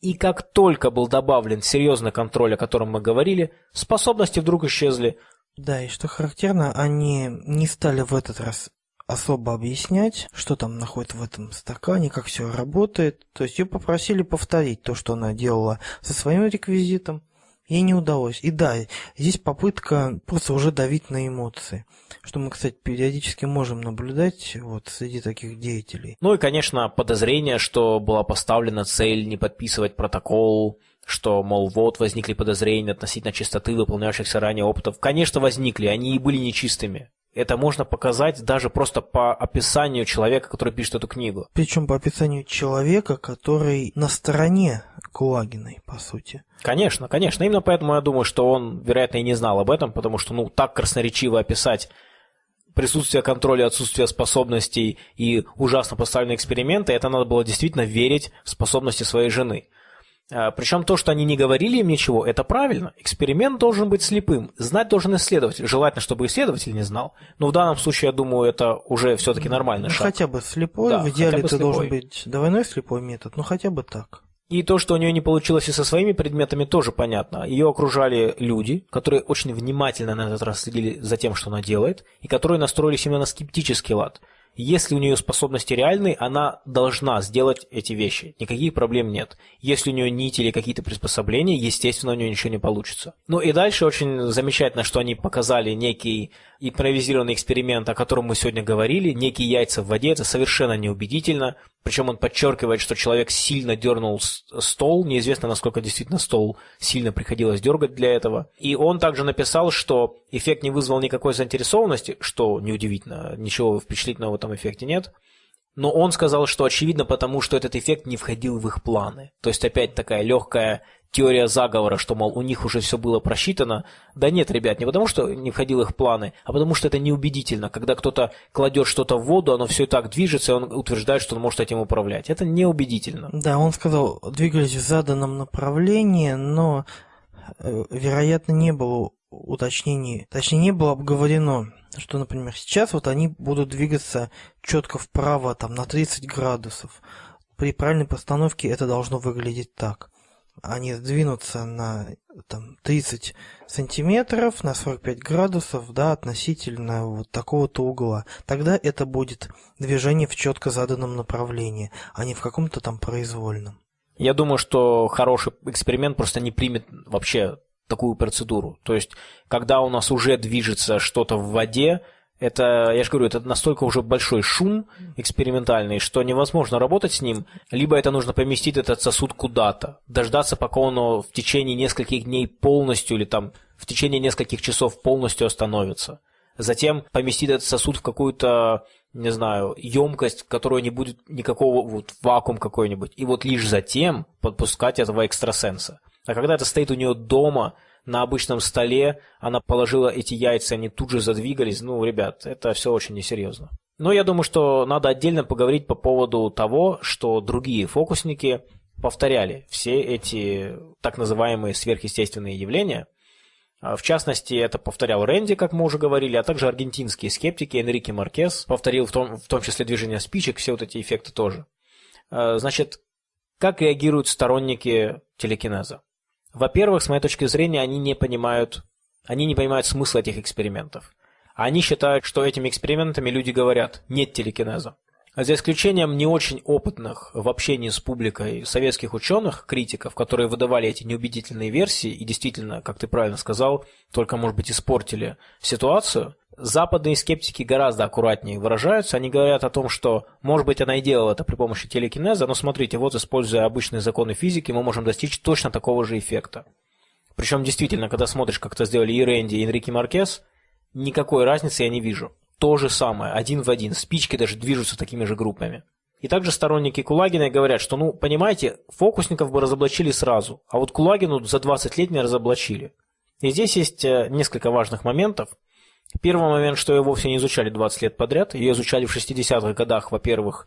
И как только был добавлен серьезный контроль, о котором мы говорили, способности вдруг исчезли. Да, и что характерно, они не стали в этот раз особо объяснять, что там находится в этом стакане, как все работает. То есть ее попросили повторить то, что она делала со своим реквизитом, Ей не удалось. И да, здесь попытка просто уже давить на эмоции. Что мы, кстати, периодически можем наблюдать вот среди таких деятелей. Ну и, конечно, подозрение, что была поставлена цель не подписывать протокол, что, мол, вот возникли подозрения относительно чистоты выполнявшихся ранее опытов. Конечно, возникли, они и были нечистыми. Это можно показать даже просто по описанию человека, который пишет эту книгу. Причем по описанию человека, который на стороне Кулагиной, по сути. Конечно, конечно. Именно поэтому я думаю, что он, вероятно, и не знал об этом, потому что, ну, так красноречиво описать присутствие контроля, отсутствие способностей и ужасно поставленные эксперименты, это надо было действительно верить в способности своей жены. А, Причем то, что они не говорили им ничего, это правильно. Эксперимент должен быть слепым. Знать должен исследователь. Желательно, чтобы исследователь не знал. Но в данном случае, я думаю, это уже все-таки нормальный ну, шаг. Хотя бы слепой. Да, в идеале это слепой. должен быть двойной слепой метод, но хотя бы так. И то, что у нее не получилось и со своими предметами, тоже понятно. Ее окружали люди, которые очень внимательно на этот раз следили за тем, что она делает, и которые настроились именно на скептический лад. Если у нее способности реальные, она должна сделать эти вещи. Никаких проблем нет. Если у нее нити или какие-то приспособления, естественно, у нее ничего не получится. Ну и дальше очень замечательно, что они показали некий импровизированный эксперимент, о котором мы сегодня говорили. Некие яйца в воде, это совершенно неубедительно. Причем он подчеркивает, что человек сильно дернул стол. Неизвестно, насколько действительно стол сильно приходилось дергать для этого. И он также написал, что эффект не вызвал никакой заинтересованности, что неудивительно, ничего впечатлительного в этом эффекте нет. Но он сказал, что очевидно потому, что этот эффект не входил в их планы. То есть опять такая легкая теория заговора, что, мол, у них уже все было просчитано. Да нет, ребят, не потому, что не входил их планы, а потому что это неубедительно. Когда кто-то кладет что-то в воду, оно все и так движется, и он утверждает, что он может этим управлять. Это неубедительно. Да, он сказал, двигались в заданном направлении, но, э, вероятно, не было уточнений, точнее, не было обговорено, что, например, сейчас вот они будут двигаться четко вправо, там, на 30 градусов. При правильной постановке это должно выглядеть так. Они сдвинутся на там, 30 сантиметров, на 45 градусов, да, относительно вот такого-то угла. Тогда это будет движение в четко заданном направлении, а не в каком-то там произвольном. Я думаю, что хороший эксперимент просто не примет вообще такую процедуру. То есть, когда у нас уже движется что-то в воде, это, я же говорю, это настолько уже большой шум экспериментальный, что невозможно работать с ним. Либо это нужно поместить этот сосуд куда-то, дождаться, пока он в течение нескольких дней полностью или там в течение нескольких часов полностью остановится. Затем поместить этот сосуд в какую-то, не знаю, емкость, в которой не будет никакого вот вакуум какой-нибудь. И вот лишь затем подпускать этого экстрасенса. А когда это стоит у нее дома, на обычном столе, она положила эти яйца, они тут же задвигались. Ну, ребят, это все очень несерьезно. Но я думаю, что надо отдельно поговорить по поводу того, что другие фокусники повторяли все эти так называемые сверхъестественные явления. А, В частности, это повторял Рэнди, как мы уже говорили, а также аргентинские скептики Энрике Маркес повторил в том, в том числе движение спичек, все вот эти эффекты тоже. А, Значит, как реагируют сторонники телекинеза? Во-первых, с моей точки зрения, они не понимают, они не понимают смысла этих экспериментов. Они считают, что этими экспериментами люди говорят «нет телекинеза». А За исключением не очень опытных в общении с публикой советских ученых, критиков, которые выдавали эти неубедительные версии и действительно, как ты правильно сказал, только, может быть, испортили ситуацию, западные скептики гораздо аккуратнее выражаются. Они говорят о том, что, может быть, она и делала это при помощи телекинеза, но смотрите, вот используя обычные законы физики, мы можем достичь точно такого же эффекта. Причем, действительно, когда смотришь, как это сделали и Рэнди, и Энрике Маркес, никакой разницы я не вижу. То же самое, один в один. Спички даже движутся такими же группами. И также сторонники Кулагина говорят, что, ну, понимаете, фокусников бы разоблачили сразу, а вот Кулагину за 20 лет не разоблачили. И здесь есть э, несколько важных моментов. Первый момент, что ее вовсе не изучали 20 лет подряд. Ее изучали в 60-х годах, во-первых,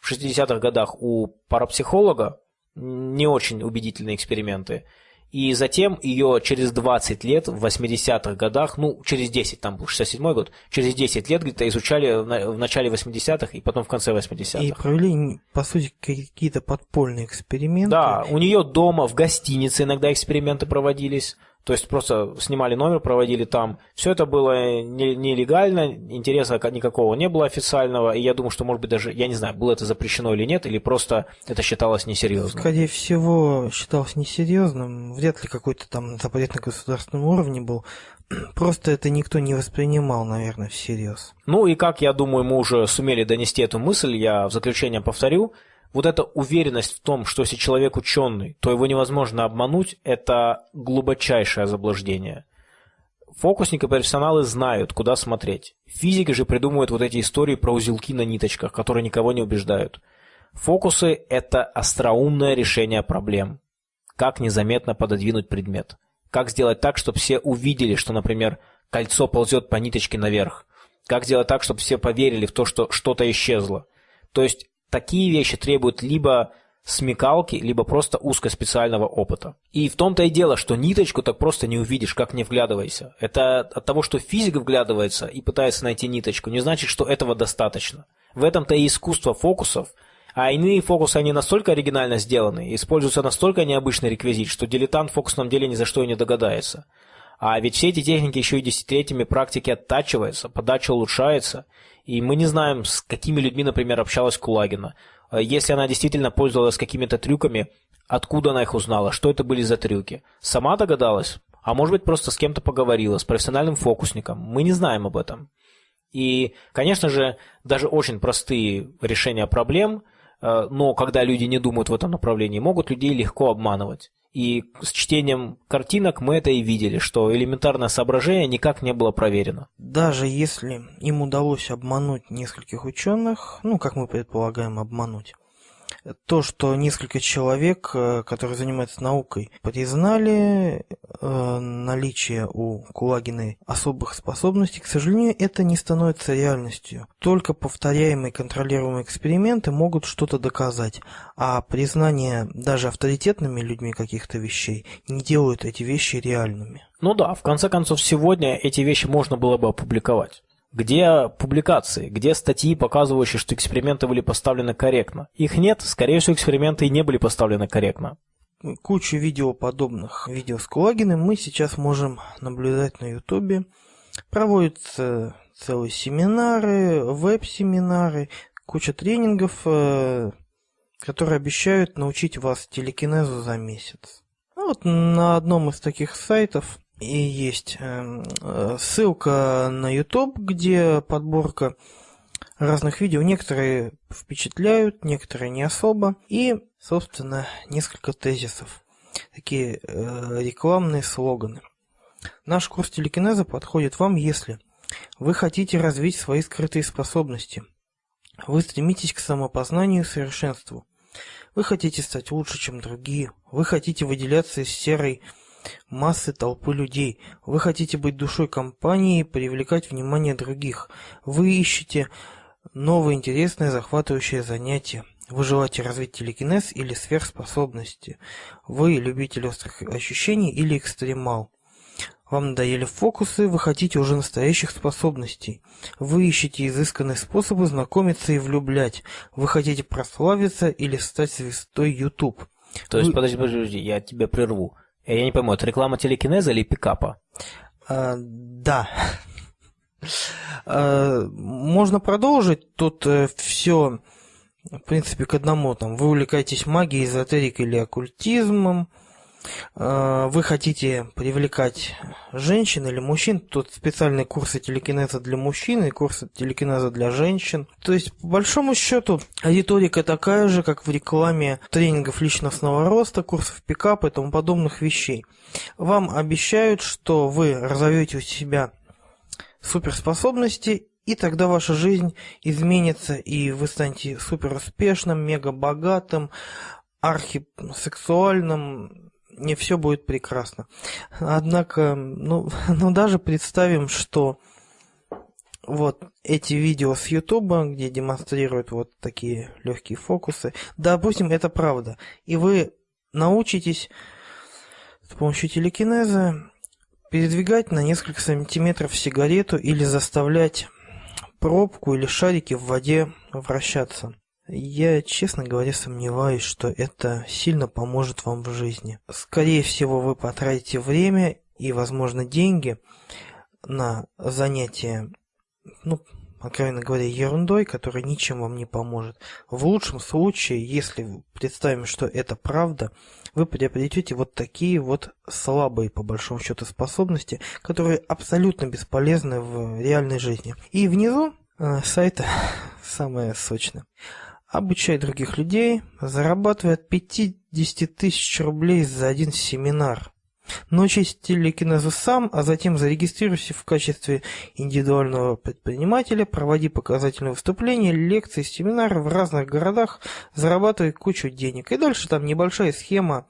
в 60-х годах у парапсихолога, не очень убедительные эксперименты. И затем ее через 20 лет, в 80-х годах, ну, через 10, там был 67-й год, через 10 лет где-то изучали в на- в начале 80-х и потом в конце 80-х. И провели, по сути, какие-то подпольные эксперименты. Да, у нее дома, в гостинице иногда эксперименты проводились. То есть просто снимали номер, проводили там. Все это было нелегально, интереса никакого не было официального. И я думаю, что, может быть, даже, я не знаю, было это запрещено или нет, или просто это считалось несерьезным. Скорее всего, считалось несерьезным. Вряд ли какой-то там запрет на государственном уровне был. *clears throat* Просто это никто не воспринимал, наверное, всерьез. Ну и как, я думаю, мы уже сумели донести эту мысль, я в заключение повторю – вот эта уверенность в том, что если человек ученый, то его невозможно обмануть, это глубочайшее заблуждение. Фокусники профессионалы знают, куда смотреть. Физики же придумывают вот эти истории про узелки на ниточках, которые никого не убеждают. Фокусы – это остроумное решение проблем. Как незаметно пододвинуть предмет. Как сделать так, чтобы все увидели, что, например, кольцо ползет по ниточке наверх. Как сделать так, чтобы все поверили в то, что что-то исчезло. То есть такие вещи требуют либо смекалки, либо просто узкоспециального опыта. И в том-то и дело, что ниточку так просто не увидишь, как не вглядывайся. Это от того, что физик вглядывается и пытается найти ниточку, не значит, что этого достаточно. В этом-то и искусство фокусов, а иные фокусы, они настолько оригинально сделаны, используются настолько необычный реквизит, что дилетант в фокусном деле ни за что и не догадается. А ведь все эти техники еще и десятилетиями практики оттачиваются, подача улучшается, и мы не знаем, с какими людьми, например, общалась Кулагина. А если она действительно пользовалась какими-то трюками, откуда она их узнала, что это были за трюки? Сама догадалась? А может быть, просто с кем-то поговорила, с профессиональным фокусником. Мы не знаем об этом. И, конечно же, даже очень простые решения проблем, э, но когда люди не думают в этом направлении, могут людей легко обманывать. И с чтением картинок мы это и видели, что элементарное соображение никак не было проверено. Даже если им удалось обмануть нескольких ученых, ну, как мы предполагаем, обмануть, то, что несколько человек, э, которые занимаются наукой, признали э, наличие у Кулагиной особых способностей, к сожалению, это не становится реальностью. Только повторяемые контролируемые эксперименты могут что-то доказать, а признание даже авторитетными людьми каких-то вещей не делают эти вещи реальными. Ну да, в конце концов, сегодня эти вещи можно было бы опубликовать. Где публикации? Где статьи, показывающие, что эксперименты были поставлены корректно? Их нет, скорее всего, эксперименты и не были поставлены корректно. Кучу видео подобных видео с Кулагиным мы сейчас можем наблюдать на Ютубе. Проводятся целые семинары, веб-семинары, куча тренингов, э, которые обещают научить вас телекинезу за месяц. Ну вот на одном из таких сайтов и есть эм, э, ссылка на YouTube, где подборка разных видео. Некоторые впечатляют, некоторые не особо. И, собственно, несколько тезисов. Такие э, рекламные слоганы. Наш курс телекинеза подходит вам, если вы хотите развить свои скрытые способности. Вы стремитесь к самопознанию и совершенству. Вы хотите стать лучше, чем другие. Вы хотите выделяться из серой массы толпы людей. Вы хотите быть душой компании и привлекать внимание других. Вы ищете новые интересные захватывающие занятия. Вы желаете развить телекинез или сверхспособности. Вы любитель острых ощущений или экстремал. Вам надоели фокусы, вы хотите уже настоящих способностей. Вы ищете изысканные способы знакомиться и влюблять. Вы хотите прославиться или стать звездой YouTube. То есть, вы... подожди, подожди, я тебя прерву. Э, я не пойму, это реклама телекинеза или пикапа? А, да. А, можно продолжить. Тут э, все, в принципе, к одному. Там, вы увлекаетесь магией, эзотерикой или оккультизмом. А, вы хотите привлекать женщин или мужчин, тут специальные курсы телекинеза для мужчин и курсы телекинеза для женщин. То есть, по большому счету, аудиторика такая же, как в рекламе тренингов личностного роста, курсов пикапа и тому подобных вещей. Вам обещают, что вы разовьете у себя суперспособности и тогда ваша жизнь изменится, и вы станете супер успешным, мега богатым, архисексуальным, не все будет прекрасно. Однако, ну, *laughs* ну даже представим, что вот эти видео с Ютуба, где демонстрируют вот такие легкие фокусы, допустим, это правда, и вы научитесь с помощью телекинеза передвигать на несколько сантиметров сигарету или заставлять пробку или шарики в воде вращаться. Я, честно говоря, сомневаюсь, что это сильно поможет вам в жизни. Скорее всего, вы потратите время и, возможно, деньги на занятия, ну, откровенно говоря, ерундой, которая ничем вам не поможет. В лучшем случае, если представим, что это правда, вы приобретете вот такие вот слабые, по большому счету, способности, которые абсолютно бесполезны в реальной жизни. И внизу э, сайта *laughs* самое сочное. Обучай других людей, зарабатывая от 50 тысяч рублей за один семинар. Научись телекинезу сам, а затем зарегистрируйся в качестве индивидуального предпринимателя, проводи показательные выступления, лекции, семинары в разных городах, зарабатывай кучу денег. И дальше там небольшая схема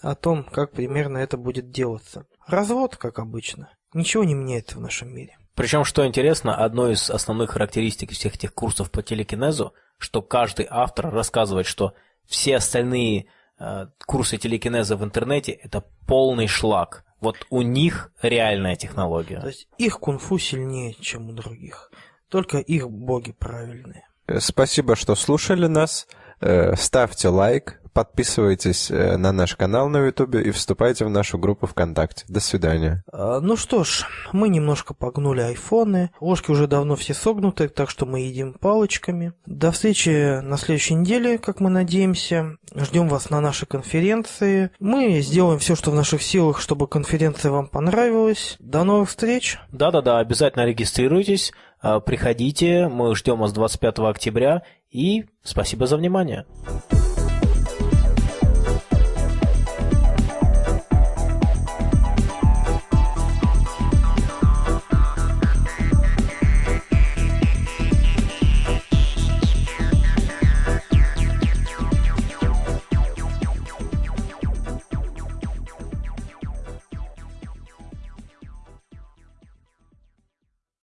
о том, как примерно это будет делаться. Развод, как обычно. Ничего не меняется в нашем мире. Причем, что интересно, одной из основных характеристик всех этих курсов по телекинезу, что каждый автор рассказывает, что все остальные Э, курсы телекинеза в интернете – это полный шлак. Вот у них реальная технология. То есть их кунг-фу сильнее, чем у других. Только их боги правильные. Спасибо, что слушали нас. Э, ставьте лайк, Подписывайтесь э, на наш канал на Ютубе и вступайте в нашу группу ВКонтакте. До свидания. А, ну что ж, мы немножко погнули айфоны. Ложки уже давно все согнуты, так что мы едим палочками. До встречи на следующей неделе, как мы надеемся. Ждем вас на нашей конференции. Мы сделаем все, что в наших силах, чтобы конференция вам понравилась. До новых встреч. Да-да-да, обязательно регистрируйтесь. А, приходите, мы ждем вас 25 октября и спасибо за внимание.